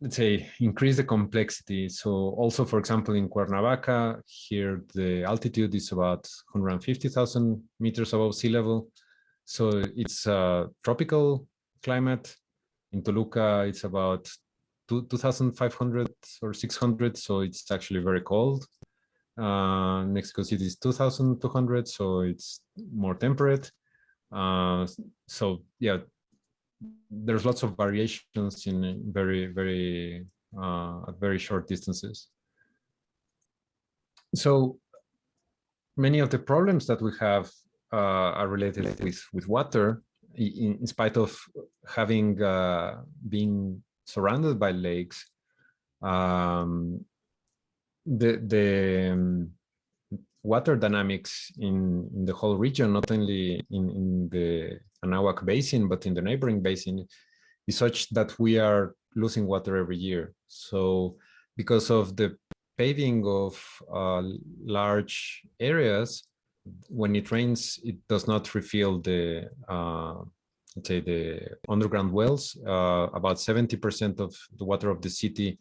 let's say, increase the complexity. So also, for example, in Cuernavaca, here the altitude is about 150,000 meters above sea level. So it's a tropical climate. In Toluca, it's about 2,500 or 600, so it's actually very cold. Uh, Mexico City is 2,200, so it's more temperate. Uh, so yeah, there's lots of variations in very, very, uh, at very short distances. So many of the problems that we have uh, are related with, with water, in, in spite of having uh, been surrounded by lakes, um, the the um, water dynamics in, in the whole region, not only in, in the Anahuac Basin, but in the neighboring basin, is such that we are losing water every year. So because of the paving of uh, large areas, when it rains, it does not refill the uh, let's say the underground wells. Uh, about 70% of the water of the city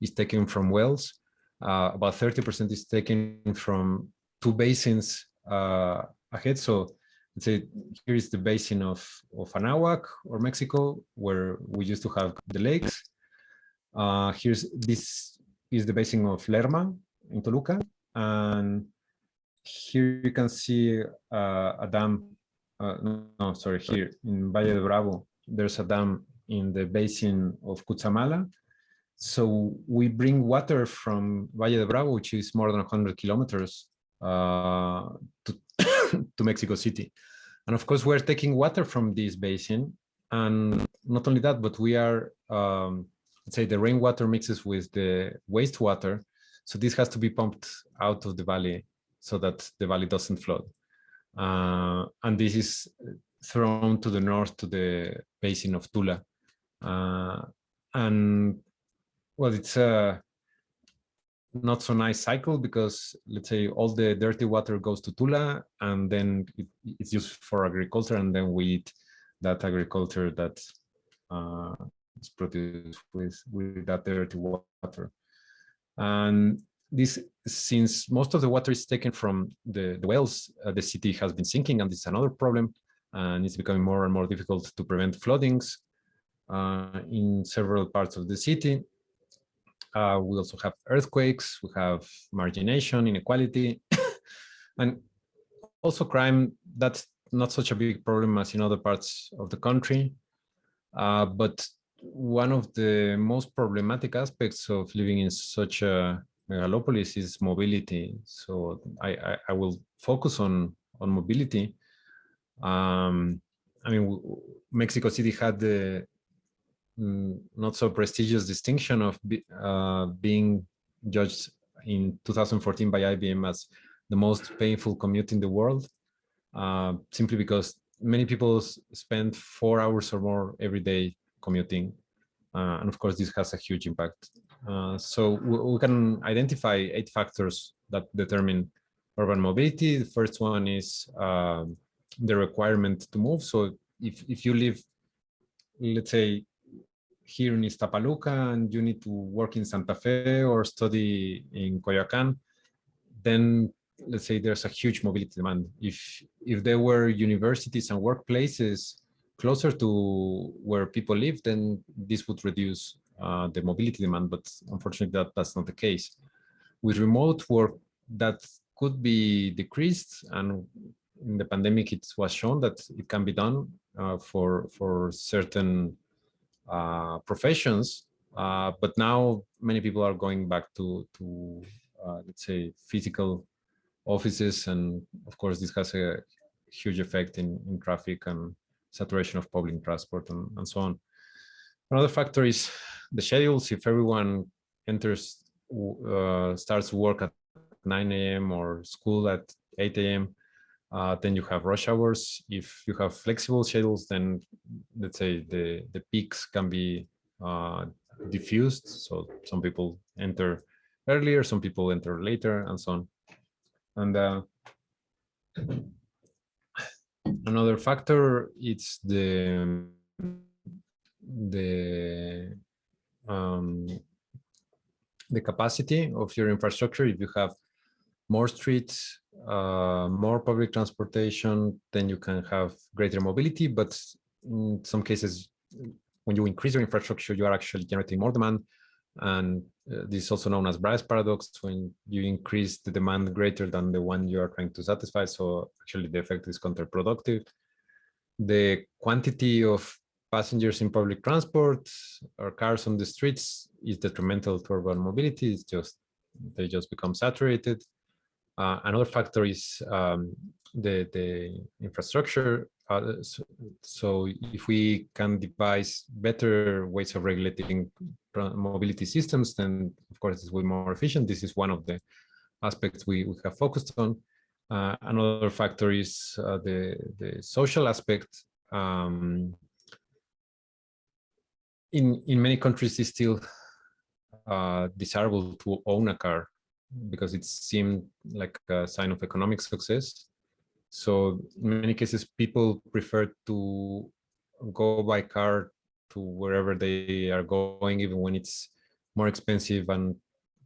is taken from wells. Uh, about 30% is taken from two basins uh, ahead. So let's say here is the basin of, of Anahuac or Mexico, where we used to have the lakes. Uh, here's this is the basin of Lerma in Toluca. And here you can see uh, a dam uh, no, no, sorry, here in Valle de Bravo, there's a dam in the basin of Cutzamala. So we bring water from Valle de Bravo, which is more than 100 kilometers uh, to, to Mexico City. And of course, we're taking water from this basin. And not only that, but we are, um, let's say the rainwater mixes with the wastewater. So this has to be pumped out of the valley so that the valley doesn't flood. Uh, and this is thrown to the north to the basin of Tula. Uh, and well, it's a not so nice cycle because let's say all the dirty water goes to Tula and then it, it's used for agriculture and then we eat that agriculture that uh, is produced with, with that dirty water. And this, since most of the water is taken from the, the wells, uh, the city has been sinking and is another problem and it's becoming more and more difficult to prevent floodings uh, in several parts of the city. Uh, we also have earthquakes, we have margination, inequality, and also crime. That's not such a big problem as in other parts of the country. Uh, but one of the most problematic aspects of living in such a megalopolis is mobility. So I, I, I will focus on, on mobility. Um, I mean, Mexico City had the mm, not so prestigious distinction of be, uh, being judged in 2014 by IBM as the most painful commute in the world, uh, simply because many people spend four hours or more every day commuting. Uh, and of course, this has a huge impact. Uh, so we, we, can identify eight factors that determine urban mobility. The first one is um, the requirement to move. So if, if you live, let's say, here in Ixtapaluca and you need to work in Santa Fe or study in Coyoacan, then let's say there's a huge mobility demand. If, if there were universities and workplaces closer to where people live, then this would reduce uh, the mobility demand, but unfortunately that, that's not the case. With remote work, that could be decreased and in the pandemic it was shown that it can be done uh, for, for certain uh, professions, uh, but now many people are going back to, to uh, let's say, physical offices. And of course, this has a huge effect in, in traffic and saturation of public transport and, and so on. Another factor is the schedules. If everyone enters, uh, starts work at 9 a.m. or school at 8 a.m., uh, then you have rush hours. If you have flexible schedules, then let's say the, the peaks can be uh, diffused. So some people enter earlier, some people enter later and so on. And uh, another factor is the the um, the capacity of your infrastructure. If you have more streets, uh, more public transportation, then you can have greater mobility. But in some cases, when you increase your infrastructure, you are actually generating more demand. And uh, this is also known as Braess paradox, when you increase the demand greater than the one you are trying to satisfy. So actually the effect is counterproductive. The quantity of passengers in public transport or cars on the streets is detrimental to urban mobility. It's just, they just become saturated. Uh, another factor is um, the, the infrastructure. Uh, so, so, if we can devise better ways of regulating mobility systems, then of course it will be more efficient. This is one of the aspects we, we have focused on. Uh, another factor is uh, the, the social aspect. Um, in, in many countries, it's still uh, desirable to own a car because it seemed like a sign of economic success. So in many cases, people prefer to go by car to wherever they are going, even when it's more expensive and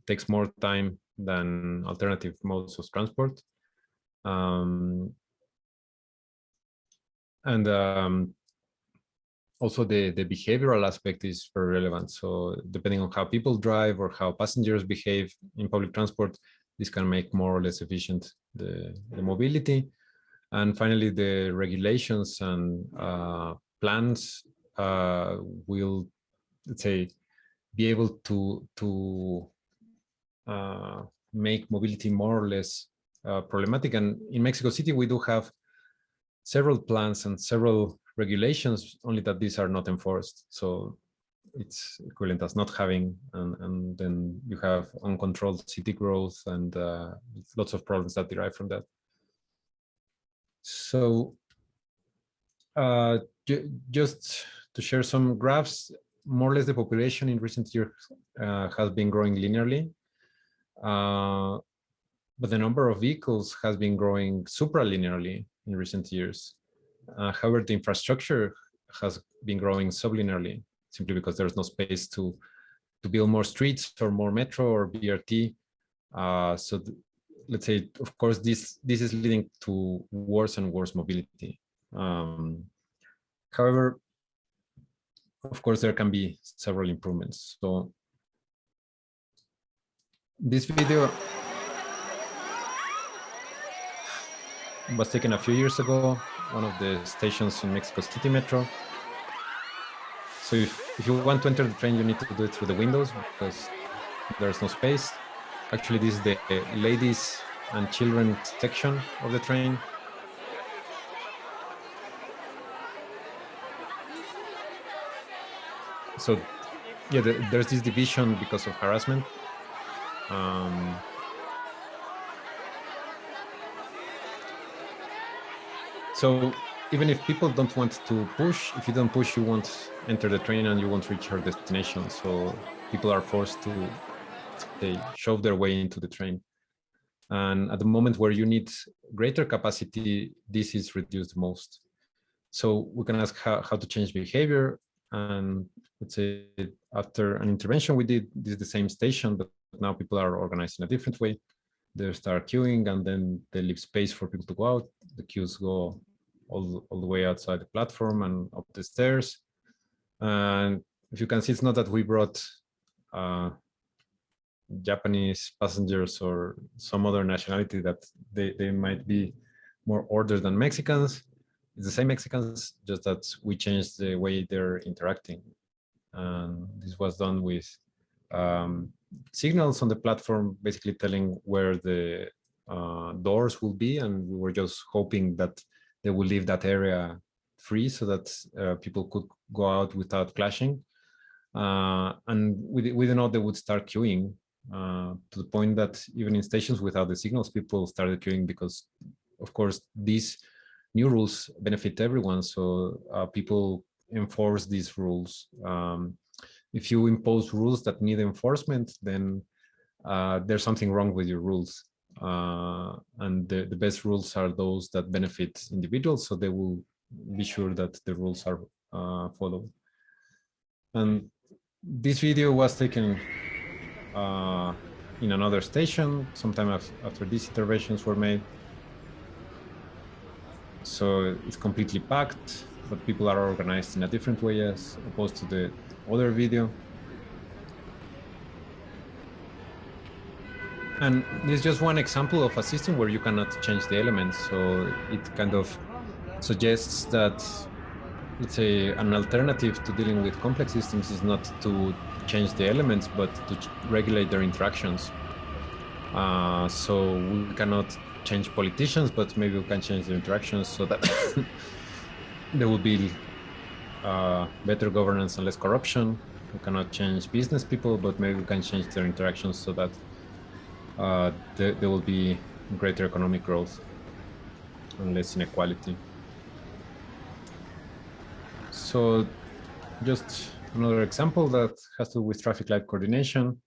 takes more time than alternative modes of transport. Um, and um, also the, the behavioral aspect is very relevant. So depending on how people drive or how passengers behave in public transport, this can make more or less efficient the, the mobility. And finally, the regulations and uh, plans uh, will, let's say, be able to, to uh, make mobility more or less uh, problematic. And in Mexico City, we do have several plans and several regulations, only that these are not enforced. So it's equivalent as not having, and, and then you have uncontrolled city growth and uh, lots of problems that derive from that. So uh, ju just to share some graphs, more or less the population in recent years uh, has been growing linearly. Uh, but the number of vehicles has been growing supralinearly in recent years. Uh, however, the infrastructure has been growing sublinearly simply because there's no space to to build more streets or more metro or BRT. Uh, so let's say, of course, this this is leading to worse and worse mobility. Um, however, of course, there can be several improvements. So this video was taken a few years ago, one of the stations in Mexico City Metro. So if, if you want to enter the train, you need to do it through the windows because there's no space. Actually, this is the ladies and children section of the train. So yeah, the, there's this division because of harassment. Um, so even if people don't want to push, if you don't push, you won't enter the train and you won't reach your destination. So people are forced to they shove their way into the train. And at the moment where you need greater capacity, this is reduced most. So we can ask how, how to change behavior. And let's say after an intervention we did, this is the same station, but now people are organized in a different way. They start queuing and then they leave space for people to go out. The queues go all, all the way outside the platform and up the stairs. And if you can see, it's not that we brought uh, Japanese passengers or some other nationality that they, they might be more ordered than Mexicans. It's the same Mexicans, just that we changed the way they're interacting. And this was done with um, signals on the platform, basically telling where the uh, doors will be. And we were just hoping that they will leave that area free so that uh, people could go out without clashing. Uh, and we, we didn't know they would start queuing uh, to the point that even in stations without the signals, people started queuing because, of course, these new rules benefit everyone. So uh, people enforce these rules. Um, if you impose rules that need enforcement, then uh, there's something wrong with your rules. Uh, and the, the best rules are those that benefit individuals, so they will be sure that the rules are uh, followed. And this video was taken uh, in another station sometime after these interventions were made. So it's completely packed, but people are organized in a different way as opposed to the other video. And this is just one example of a system where you cannot change the elements. So it kind of suggests that, let's say, an alternative to dealing with complex systems is not to change the elements, but to regulate their interactions. Uh, so we cannot change politicians, but maybe we can change the interactions so that there will be uh, better governance and less corruption. We cannot change business people, but maybe we can change their interactions so that uh, there, there will be greater economic growth and less inequality. So just another example that has to do with traffic light coordination.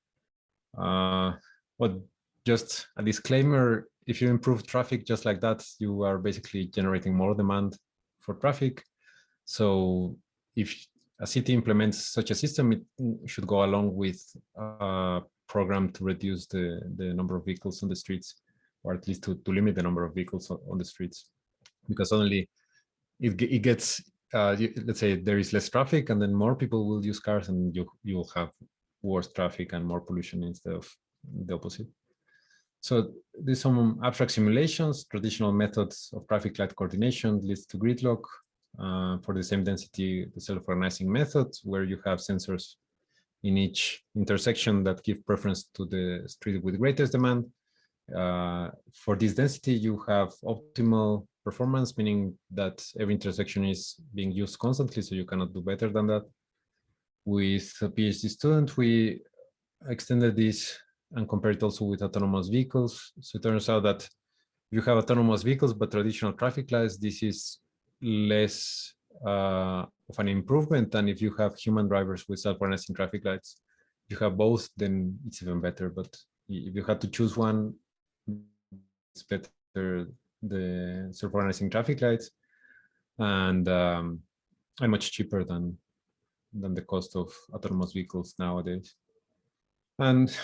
Uh, but just a disclaimer, if you improve traffic just like that, you are basically generating more demand for traffic. So if a city implements such a system, it should go along with a program to reduce the, the number of vehicles on the streets, or at least to, to limit the number of vehicles on, on the streets. Because only it, it gets uh, let's say there is less traffic and then more people will use cars and you, you'll have worse traffic and more pollution instead of the opposite. So there's some abstract simulations, traditional methods of traffic light coordination leads to gridlock. Uh, for the same density, the self-organizing method, where you have sensors in each intersection that give preference to the street with greatest demand. Uh, for this density, you have optimal performance, meaning that every intersection is being used constantly, so you cannot do better than that. With a PhD student, we extended this and compared it also with autonomous vehicles. So it turns out that if you have autonomous vehicles, but traditional traffic lights, this is less uh, of an improvement than if you have human drivers with self-organizing traffic lights. If you have both, then it's even better. But if you had to choose one, it's better the self-organizing traffic lights and um, and much cheaper than than the cost of autonomous vehicles nowadays. And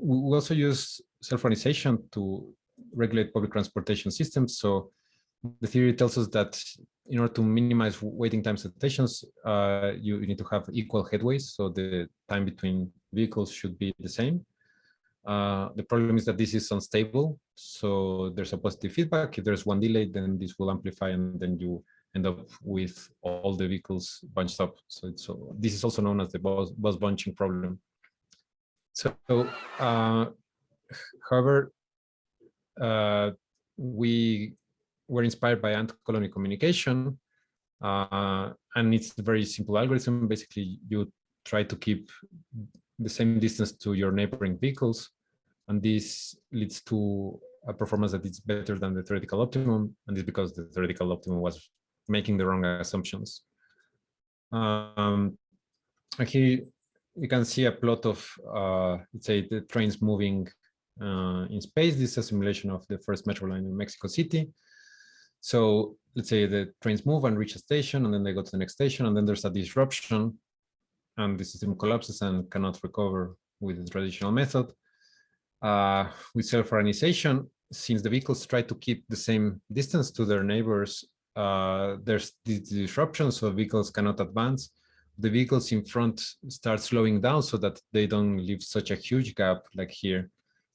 we also use self-organization to regulate public transportation systems. So the theory tells us that in order to minimize waiting times at stations, uh, you, you, need to have equal headways. So the time between vehicles should be the same. Uh, the problem is that this is unstable. So there's a positive feedback. If there's one delay, then this will amplify and then you end up with all the vehicles bunched up. So, so this is also known as the bus, bus bunching problem. So, uh, however, uh, we were inspired by ant colony communication, uh, and it's a very simple algorithm. Basically, you try to keep the same distance to your neighboring vehicles, and this leads to a performance that is better than the theoretical optimum, and it's because the theoretical optimum was making the wrong assumptions. Um, and you can see a plot of, uh, let's say, the trains moving uh, in space. This is a simulation of the first metro line in Mexico City. So let's say the trains move and reach a station, and then they go to the next station, and then there's a disruption, and the system collapses and cannot recover with the traditional method. Uh, with self-organization, since the vehicles try to keep the same distance to their neighbors, uh, there's this disruption, so vehicles cannot advance. The vehicles in front start slowing down so that they don't leave such a huge gap like here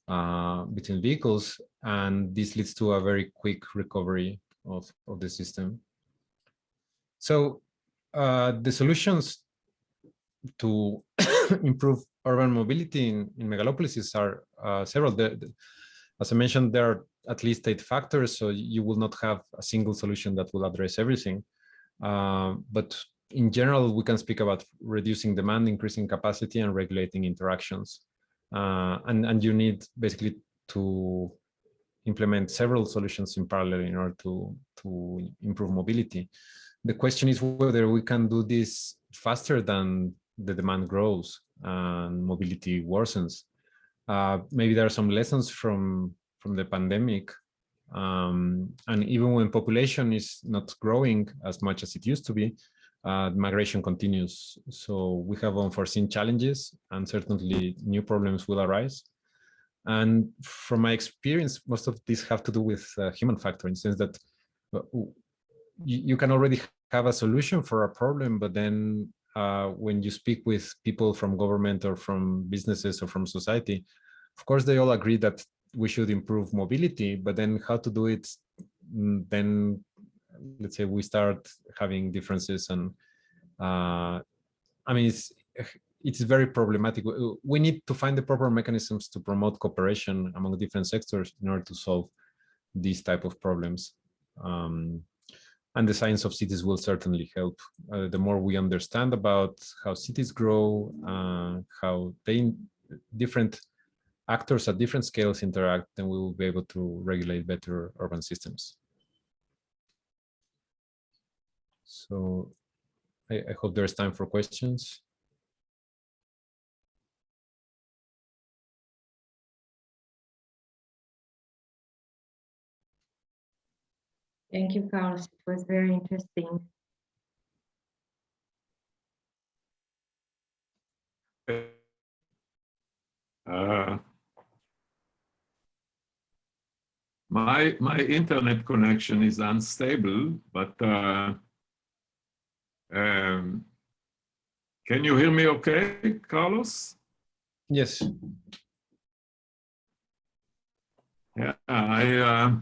uh, between vehicles. And this leads to a very quick recovery of, of the system. So uh, the solutions to improve urban mobility in, in megalopolises are uh, several. The, the, as I mentioned, there are at least eight factors, so you will not have a single solution that will address everything. Uh, but in general, we can speak about reducing demand, increasing capacity, and regulating interactions. Uh, and, and you need basically to implement several solutions in parallel in order to, to improve mobility. The question is whether we can do this faster than the demand grows and mobility worsens. Uh, maybe there are some lessons from, from the pandemic. Um, and even when population is not growing as much as it used to be, uh, migration continues. So we have unforeseen challenges and certainly new problems will arise. And from my experience, most of these have to do with uh, human factor in the sense that uh, you, can already have a solution for a problem, but then uh, when you speak with people from government or from businesses or from society, of course, they all agree that we should improve mobility, but then how to do it, mm, then let's say we start having differences and uh, I mean, it's, it's very problematic. We need to find the proper mechanisms to promote cooperation among different sectors in order to solve these type of problems. Um, and the science of cities will certainly help. Uh, the more we understand about how cities grow, uh, how they different actors at different scales interact, then we will be able to regulate better urban systems. So I, I hope there's time for questions. Thank you, Carlos. It was very interesting. Uh, my my internet connection is unstable, but uh, um, can you hear me okay, Carlos? Yes. Yeah, I, uh,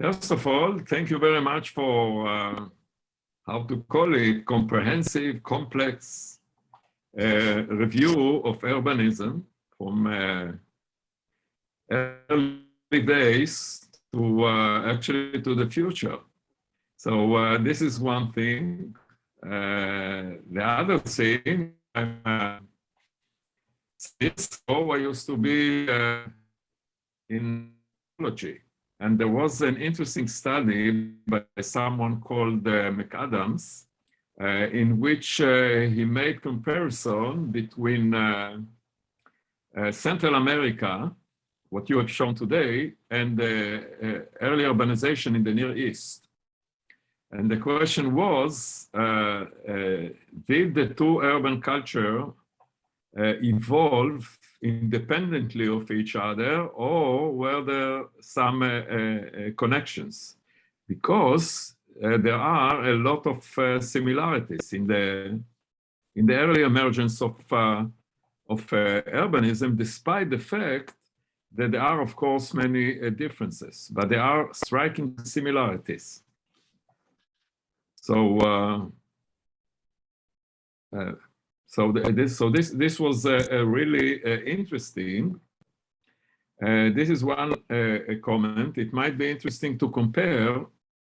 first of all, thank you very much for, uh, how to call it, comprehensive, complex uh, review of urbanism from uh, early days to uh, actually to the future. So uh, this is one thing. Uh, the other thing, uh, Cisco, I used to be uh, in biology, and there was an interesting study by someone called uh, McAdams, uh, in which uh, he made comparison between Central America, what you have shown today, and the early urbanization in the Near East. And the question was, uh, uh, did the two urban culture uh, evolve independently of each other or were there some uh, uh, connections? Because there are a lot of similarities in the, in the early emergence of, of urbanism, despite the fact that there are, of course, many differences, but there are striking similarities. So, uh, uh, so the, this, so this, this was uh, uh, really uh, interesting. Uh, this is one uh, comment. It might be interesting to compare,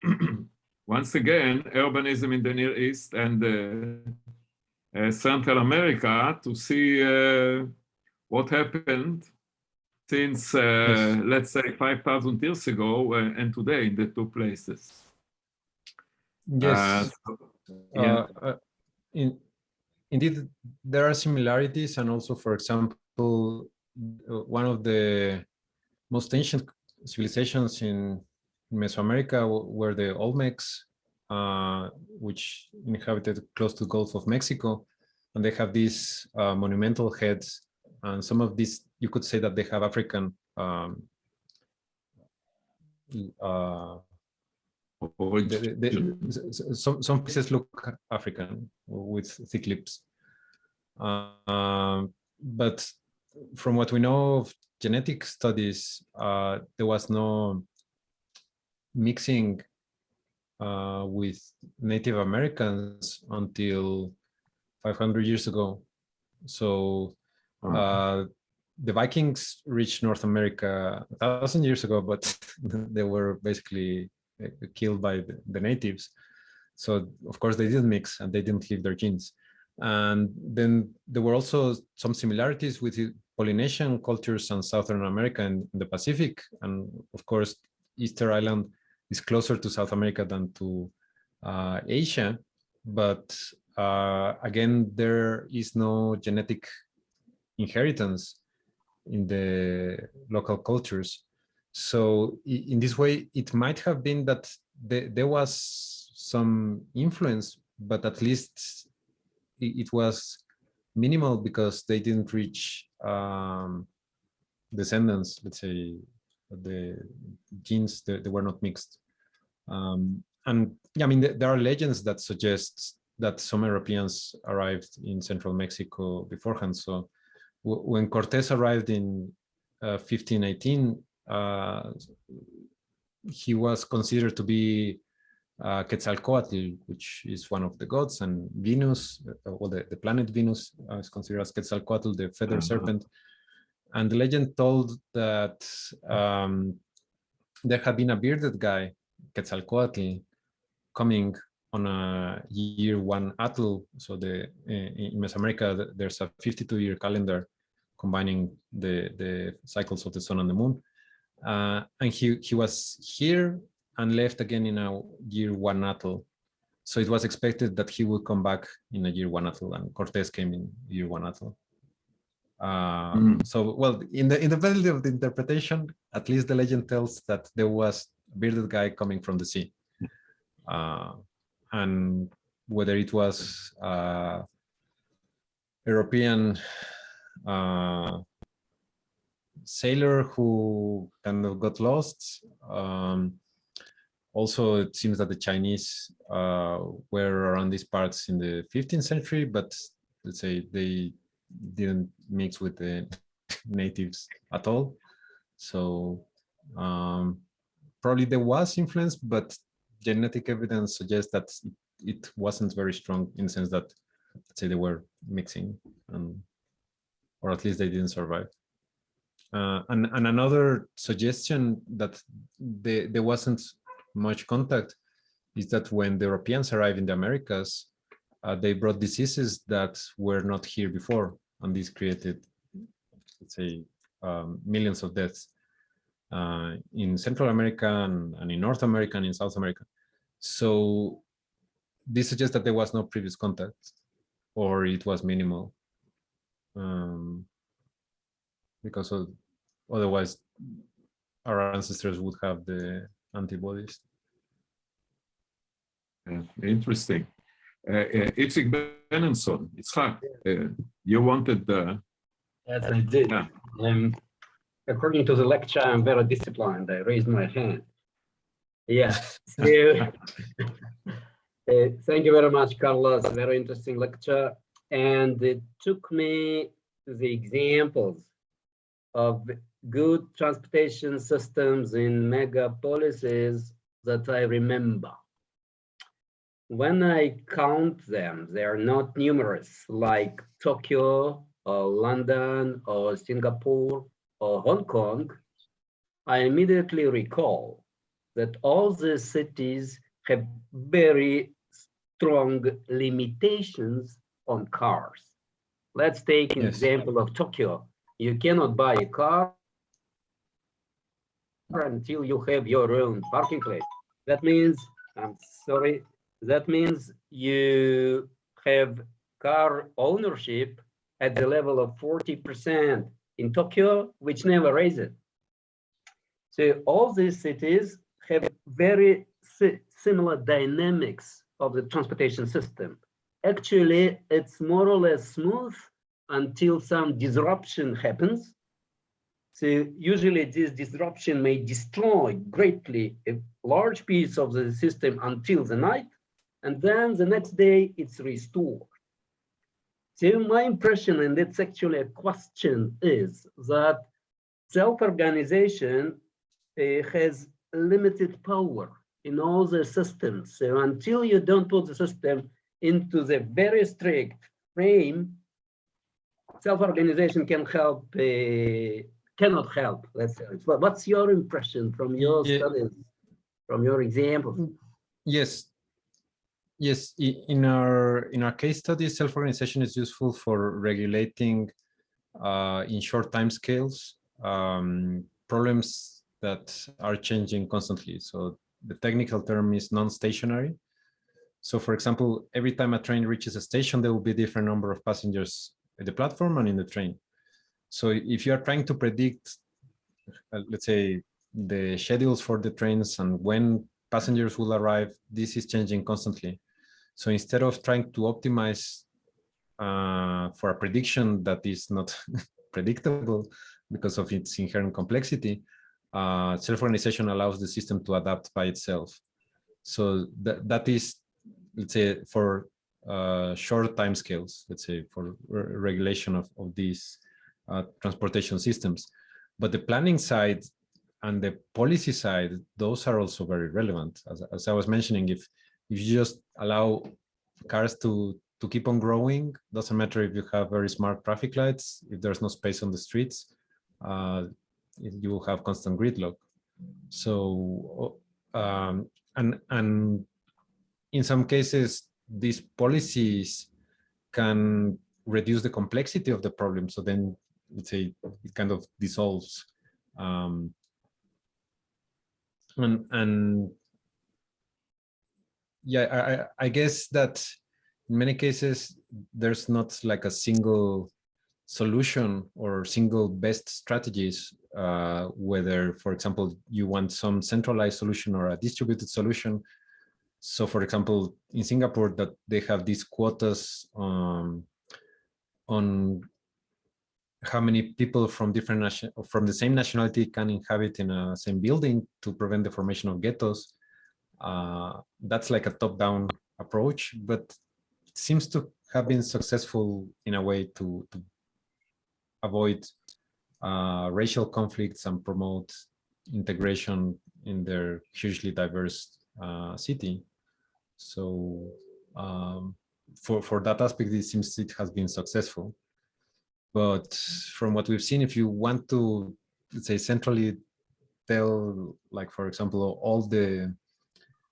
once again, urbanism in the Near East and uh, uh, Central America to see uh, what happened since, uh, Yes. let's say, 5,000 years ago uh, and today in the two places. Yes. Uh, yeah. Uh, uh, in, indeed, there are similarities, and also, for example, uh, one of the most ancient civilizations in Mesoamerica were the Olmecs, uh, which inhabited close to the Gulf of Mexico, and they have these uh, monumental heads, and some of these you could say that they have African. Um, uh. The- the- the- s- s- some some pieces look African with thick lips. Um, but from what we know of genetic studies, uh, there was no mixing uh, with Native Americans until 500 years ago. So uh, the Vikings reached North America a thousand years ago, but they were basically killed by the, natives. So of course they didn't mix and they didn't leave their genes. And then there were also some similarities with Polynesian cultures and Southern America and the Pacific. And of course, Easter Island is closer to South America than to uh, Asia. But uh, again, there is no genetic inheritance in the local cultures. So in this way, it might have been that the- there was some influence, but at least it was minimal because they didn't reach um, descendants, let's say, the genes, they, they were not mixed. Um, and yeah, I mean, there are legends that suggest that some Europeans arrived in central Mexico beforehand. So when Cortés arrived in uh, 1518, uh, he was considered to be uh, Quetzalcoatl, which is one of the gods, and Venus, uh, or the, the planet Venus, uh, is considered as Quetzalcoatl, the feather Uh-huh. serpent. And the legend told that um, there had been a bearded guy, Quetzalcoatl, coming on a year one atl. So the uh, in Mesoamerica, there's a 52 year calendar combining the, the cycles of the sun and the moon. Uh, and he, he was here and left again in a year one atl. So it was expected that he would come back in a year one atl and Cortés came in year one atl. Uh, Mm. So, well, in the in the value of the interpretation, at least the legend tells that there was a bearded guy coming from the sea. Uh, and whether it was uh, European uh, sailor who kind of got lost. Um, also, it seems that the Chinese uh, were around these parts in the 15th century, but let's say they didn't mix with the natives at all. So um, probably there was influence, but genetic evidence suggests that it, wasn't very strong in the sense that, let's say, they were mixing, and, or at least they didn't survive. Uh, and, and another suggestion that the, there wasn't much contact is that when the Europeans arrived in the Americas, uh, they brought diseases that were not here before, and this created, let's say, um, millions of deaths uh, in Central America and, and in North America and in South America. So this suggests that there was no previous contact or it was minimal. Um, because of, otherwise our ancestors would have the antibodies. Yeah, interesting. Uh, uh, Itzik Benenson, Itzhak, uh, you wanted the... Yes, I did. Yeah. Um, according to the lecture, I'm very disciplined. I raised my hand. Yes. so, uh, thank you very much, Carlos. Very interesting lecture. And it took me the examples of good transportation systems in megapolises that I remember. When I count them, they are not numerous, like Tokyo or London or Singapore or Hong Kong, I immediately recall that all these cities have very strong limitations on cars. Let's take an Yes. example of Tokyo. You cannot buy a car until you have your own parking place. That means, I'm sorry, that means you have car ownership at the level of 40% in Tokyo, which never raised it. So all these cities have very si- similar dynamics of the transportation system. Actually, it's more or less smooth until some disruption happens. So usually this disruption may destroy greatly a large piece of the system until the night, and then the next day it's restored. So my impression, and it's actually a question, is that self-organization uh, has limited power in all the systems. So until you don't put the system into the very strict frame, self-organization can help, uh, cannot help, let's say. What's your impression from your Yeah. studies, from your examples? Yes. Yes, in our in our case study, self-organization is useful for regulating uh, in short time scales um, problems that are changing constantly. So the technical term is non-stationary. So for example, every time a train reaches a station, there will be a different number of passengers at the platform and in the train. So if you are trying to predict, uh, let's say, the schedules for the trains and when passengers will arrive, this is changing constantly. So instead of trying to optimize uh, for a prediction that is not predictable because of its inherent complexity, uh, self-organization allows the system to adapt by itself. So that, that is, let's say, for uh, short time scales, let's say, for re- regulation of, of these transportation systems. But the planning side and the policy side, those are also very relevant. As, as I was mentioning, if if you just allow cars to to keep on growing, doesn't matter if you have very smart traffic lights, if there's no space on the streets, uh, you will have constant gridlock. So, um, and and in some cases, these policies can reduce the complexity of the problem. So then, let's say, it kind of dissolves. Um, and and yeah I, I guess that in many cases there's not like a single solution or single best strategies uh, whether for example you want some centralized solution or a distributed solution so for example in singapore that they have these quotas um, on how many people from different nation from the same nationality can inhabit in a same building to prevent the formation of ghettos uh, that's like a top-down approach, but it seems to have been successful in a way to, to avoid uh, racial conflicts and promote integration in their hugely diverse uh, city. So um, for, for that aspect, it seems it has been successful. But from what we've seen, if you want to let's say centrally tell, like for example, all the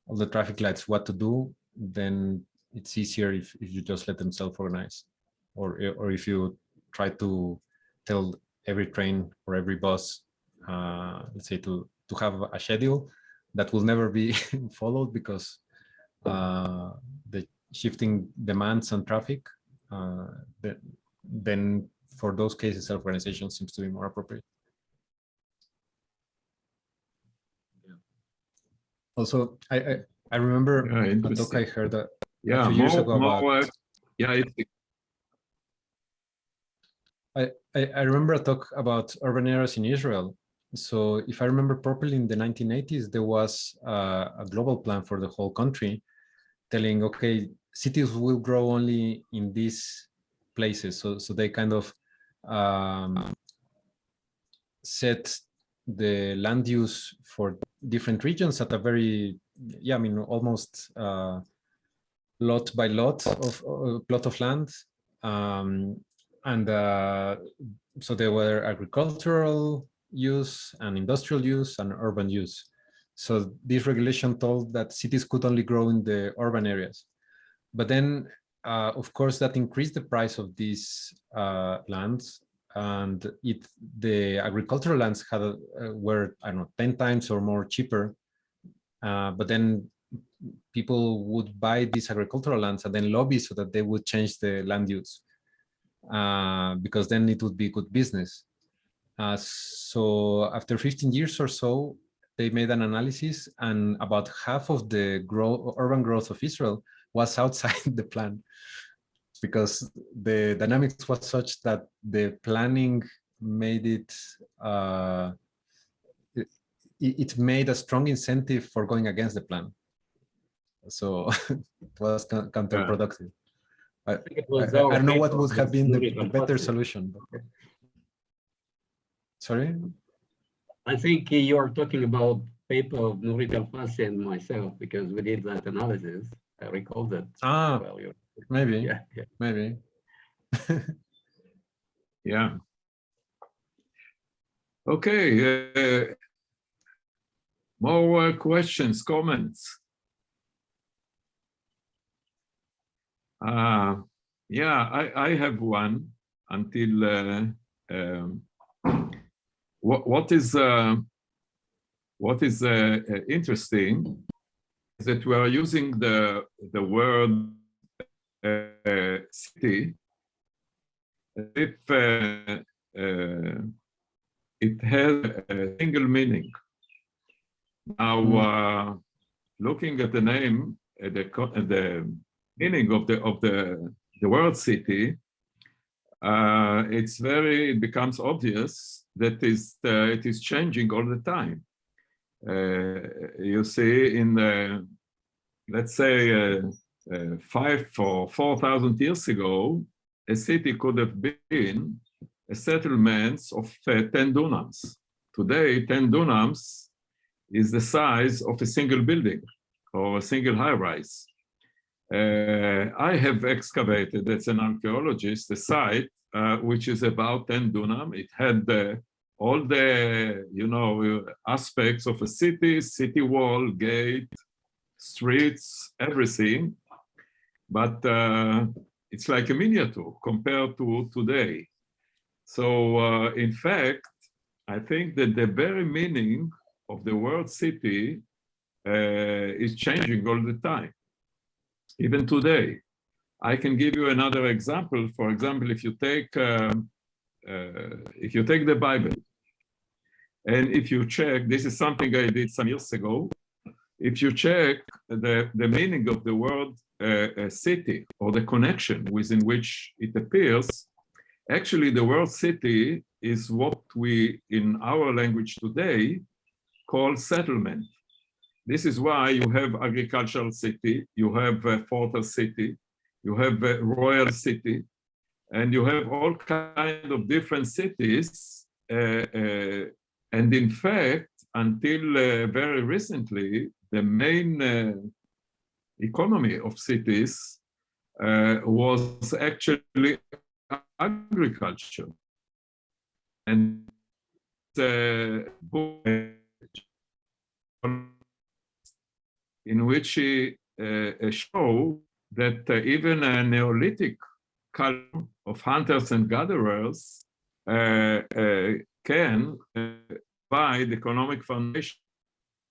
all the traffic lights what to do, then it's easier if, if you just let them self-organize, or or if you try to tell every train or every bus, uh, let's say to to have a schedule that will never be followed because uh, the shifting demands on traffic, uh, the, then for those cases, self-organization seems to be more appropriate. Also, I I, I remember Yeah, a talk. I heard that Yeah, few years ago more, about- uh, yeah, it's I, I I remember a talk about urban areas in Israel. So if I remember properly, in the 1980s, there was uh, a global plan for the whole country telling, okay, cities will grow only in these places. So, so they kind of um, set the land use for different regions at a very, yeah, I mean, almost uh, lot by lot of uh, plot of land. Um, and uh, so there were agricultural use and industrial use and urban use. So this regulation told that cities could only grow in the urban areas. But then, uh, of course, that increased the price of these uh, lands and it the agricultural lands had uh, were I don't know 10 times or more cheaper. Uh, but then people would buy these agricultural lands and then lobby so that they would change the land use uh, because then it would be good business. Uh, so after 15 years or so, they made an analysis and about half of the grow, urban growth of Israel was outside the plan because the dynamics was such that the planning made it, uh, it, it made a strong incentive for going against the plan. So it was counterproductive. I, think it I, was I don't know what would have been the, the better solution. but- Sorry? I think you're talking about paper of Nurit Alfasi and myself because we did that analysis. I recall that. Ah, you're- maybe, Yeah, yeah. maybe. Yeah. Okay. uh, More uh, questions, comments? Uh, Yeah, I, I have one until, uh, um, what, what is, uh, what is uh, uh, interesting that we are using the, the word uh, city if uh, uh, it has a single meaning. Now, uh, looking at the name, at the, at the meaning of the of the the word city, uh, it's very it becomes obvious that is uh, it is changing all the time. Uh, you see, in the let's say uh, uh, five or four thousand years ago, a city could have been a settlement of uh, 10 dunams. Today, 10 dunams is the size of a single building or a single high rise. Uh, I have excavated, as an archaeologist, a site uh, which is about 10 dunam. It had uh, all the, you know, aspects of a city, city wall, gate, streets, everything. But uh, it's like a miniature compared to today. So uh, in fact, I think that the very meaning of the word city uh, is changing all the time, even today. I can give you another example. For example, if you take um, uh, if you take the Bible, and if you check, this is something I did some years ago. If you check the, the meaning of the word uh, uh, city or the connection within which it appears, actually the word city is what we in our language today call settlement. This is why you have agricultural city, you have a fortress city, you have a royal city, and you have all kind of different cities. Uh, uh, and in fact, until uh, very recently, the main uh, economy of cities uh, was actually agriculture. And book in which he uh, show that uh, even a Neolithic culture of hunters and gatherers uh, uh, can uh, provide economic foundation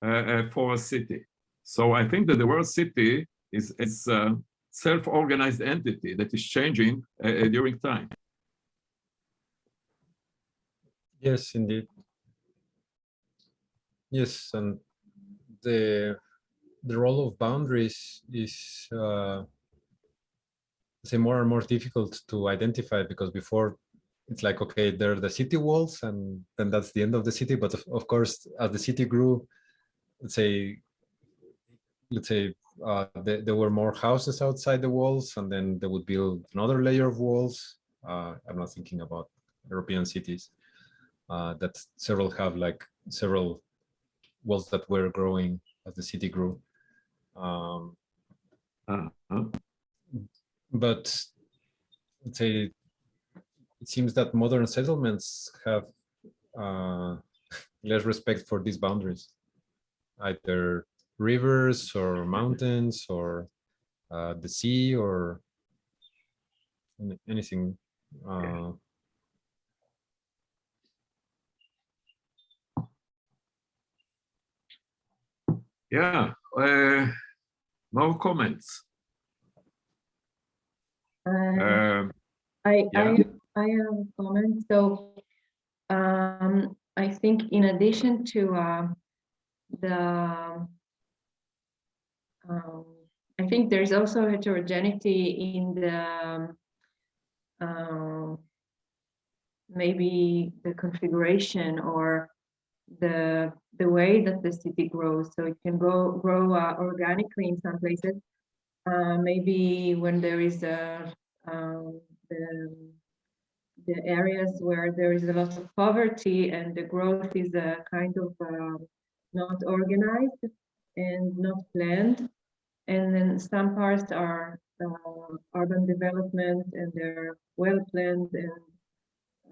uh, uh, for a city. So I think that the word city is, is a self-organized entity that is changing uh, uh, during time. Yes, indeed. Yes, and the the role of boundaries is uh, say more and more difficult to identify because before it's like okay, there are the city walls, and then that's the end of the city. But of, of course, as the city grew, let's say, let's say uh, there, there were more houses outside the walls, and then they would build another layer of walls. Uh, I'm not thinking about European cities uh, that several have like several walls that were growing as the city grew. Um, Uh-huh. but let's say it seems that modern settlements have uh, less respect for these boundaries, either rivers or mountains or uh, the sea or anything. Uh, Yeah, uh, more comments. Uh, Um, I, Yeah. I, I have a comment. So, um, I think in addition to, um, the, um, I think there's also heterogeneity in the, um, um, maybe the configuration or the, the way that the city grows. So it can grow, grow uh, organically in some places. Uh, maybe when there is a, um, the, the areas where there is a lot of poverty and the growth is a kind of um, not organized and not planned. And then some parts are uh, urban development and they're well planned and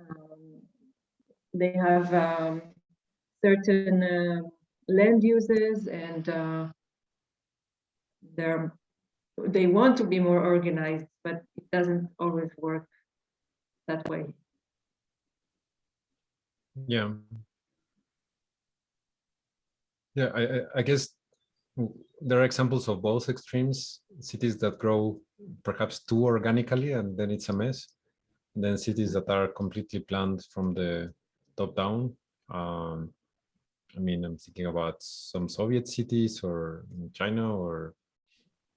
um, they have um, certain uh, land uses and uh, they're they want to be more organized, but it doesn't always work that way. Yeah. Yeah, I, I, guess there are examples of both extremes, cities that grow perhaps too organically and then it's a mess. and Then cities that are completely planned from the top down. Um, I mean, I'm thinking about some Soviet cities or in China or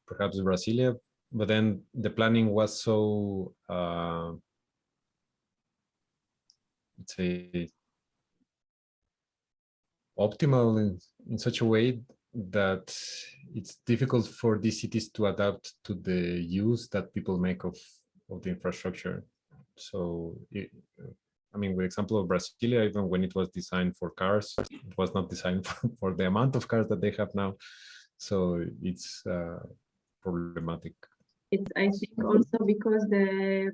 perhaps Brasilia, but then the planning was so, uh, let's say, optimal in, in such a way that it's difficult for these cities to adapt to the use that people make of, of the infrastructure. So, it, I mean, with example of Brasilia, even when it was designed for cars, it was not designed for, for the amount of cars that they have now. So it's uh, problematic. It's, I think also because the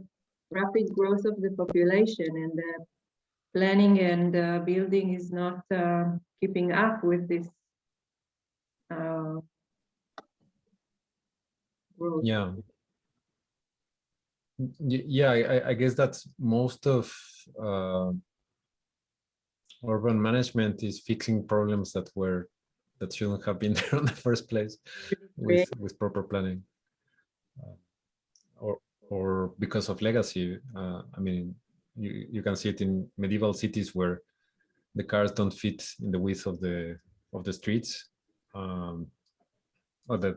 rapid growth of the population and the planning and uh, building is not uh, keeping up with this uh, growth. Yeah. Yeah, I, I- guess that most of uh, urban management is fixing problems that were that shouldn't have been there in the first place with with proper planning. Uh, Or or because of legacy. Uh, I mean, you you can see it in medieval cities where the cars don't fit in the width of the of the streets. Um, or that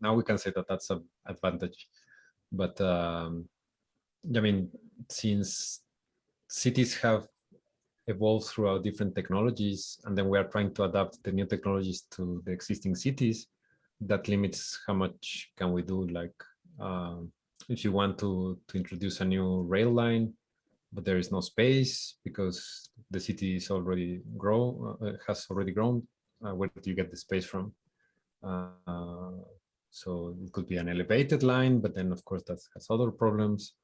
now we can say that that's an advantage but um, I mean, since cities have evolved throughout different technologies, and then we are trying to adapt the new technologies to the existing cities, that limits how much can we do. Like, um, if you want to to introduce a new rail line, but there is no space because the city is already grow uh, has already grown, uh, where do you get the space from? Uh, so it could be an elevated line, but then of course that has other problems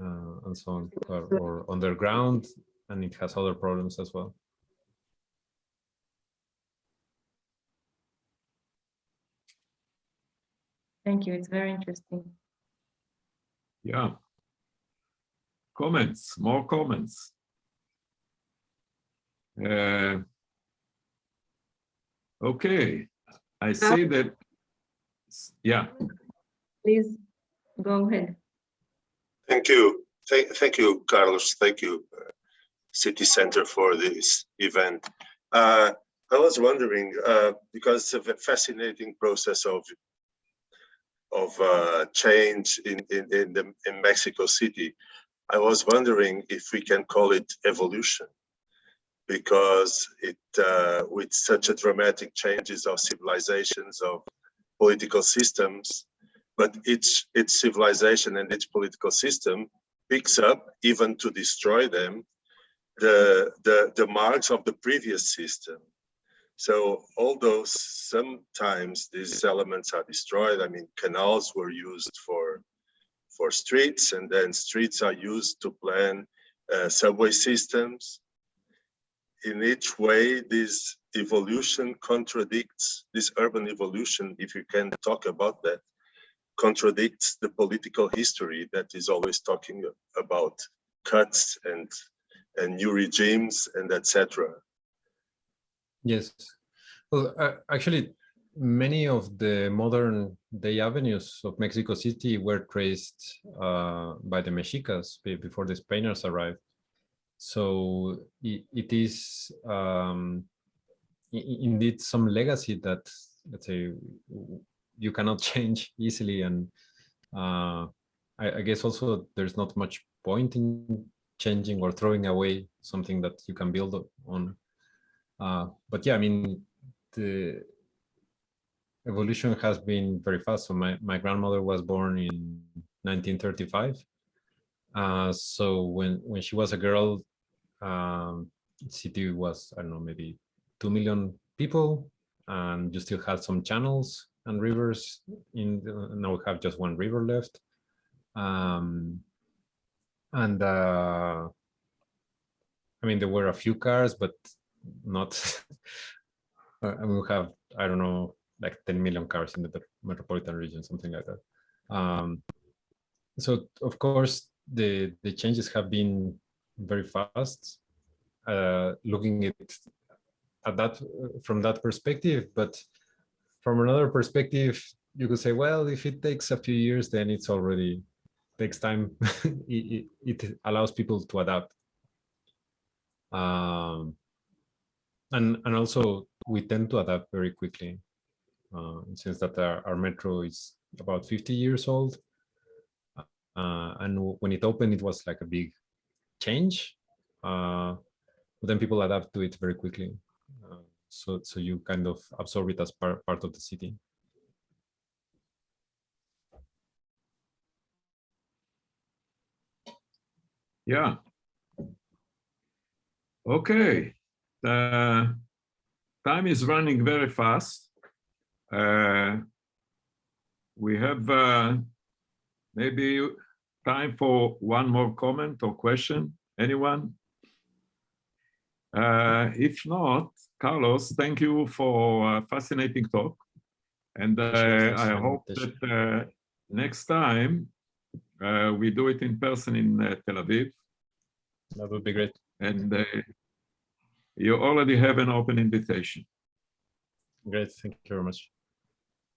uh, and so on, or, or underground. and it has other problems as well. Thank you. It's very interesting. Yeah. Comments, more comments. Uh, Okay, I see that, yeah, Please go ahead. Thank you. Thank, thank you, Carlos. Thank you, uh, City Center for this event. Uh, I was wondering, uh, because of a fascinating process of of uh, change in, in, in, the, in Mexico City, I was wondering if we can call it evolution because it, uh, with such a dramatic changes of civilizations, of political systems, but each, each civilization and each political system picks up, even to destroy them, the, the, the marks of the previous system. So although sometimes these elements are destroyed, I mean, canals were used for, for streets and then streets are used to plan uh, subway systems in each way this evolution contradicts this urban evolution if you can talk about that contradicts the political history that is always talking about cuts and and new regimes and etc Yes. Well, uh, actually, many of the modern day avenues of Mexico City were traced uh, by the Mexicas before the Spaniards arrived. So i- it is um, indeed some legacy that, let's say, you cannot change easily. And uh, I, I guess also there's not much point in changing or throwing away something that you can build on. Uh, but yeah, I mean, the evolution has been very fast. So my, my grandmother was born in 1935. Uh, so when, when she was a girl, um, city was, I don't know, maybe 2 million people and you still had some channels and rivers in, the, now we have just one river left. Um, and uh, I mean, there were a few cars, but not uh, and we have i don't know like 10 million cars in the metropolitan region something like that. Um so of course the the changes have been very fast. Uh looking at at that from that perspective but from another perspective you could say well if it takes a few years then it's already takes time. It, it, it allows people to adapt. Um and and also we tend to adapt very quickly uh, since that our, our metro is about 50 years old. Uh, and when it opened it was like a big change. Uh, but then people adapt to it very quickly. Uh, so so you kind of absorb it as part, part of the city. Yeah. Okay, the time is running very fast. Uh, We have uh, maybe time for one more comment or question, anyone? Uh, If not, Carlos, thank you for a fascinating talk. And uh, I hope that uh, next time uh, we do it in person in uh, Tel Aviv. that would be great And uh, you already have an open invitation. great thank you very much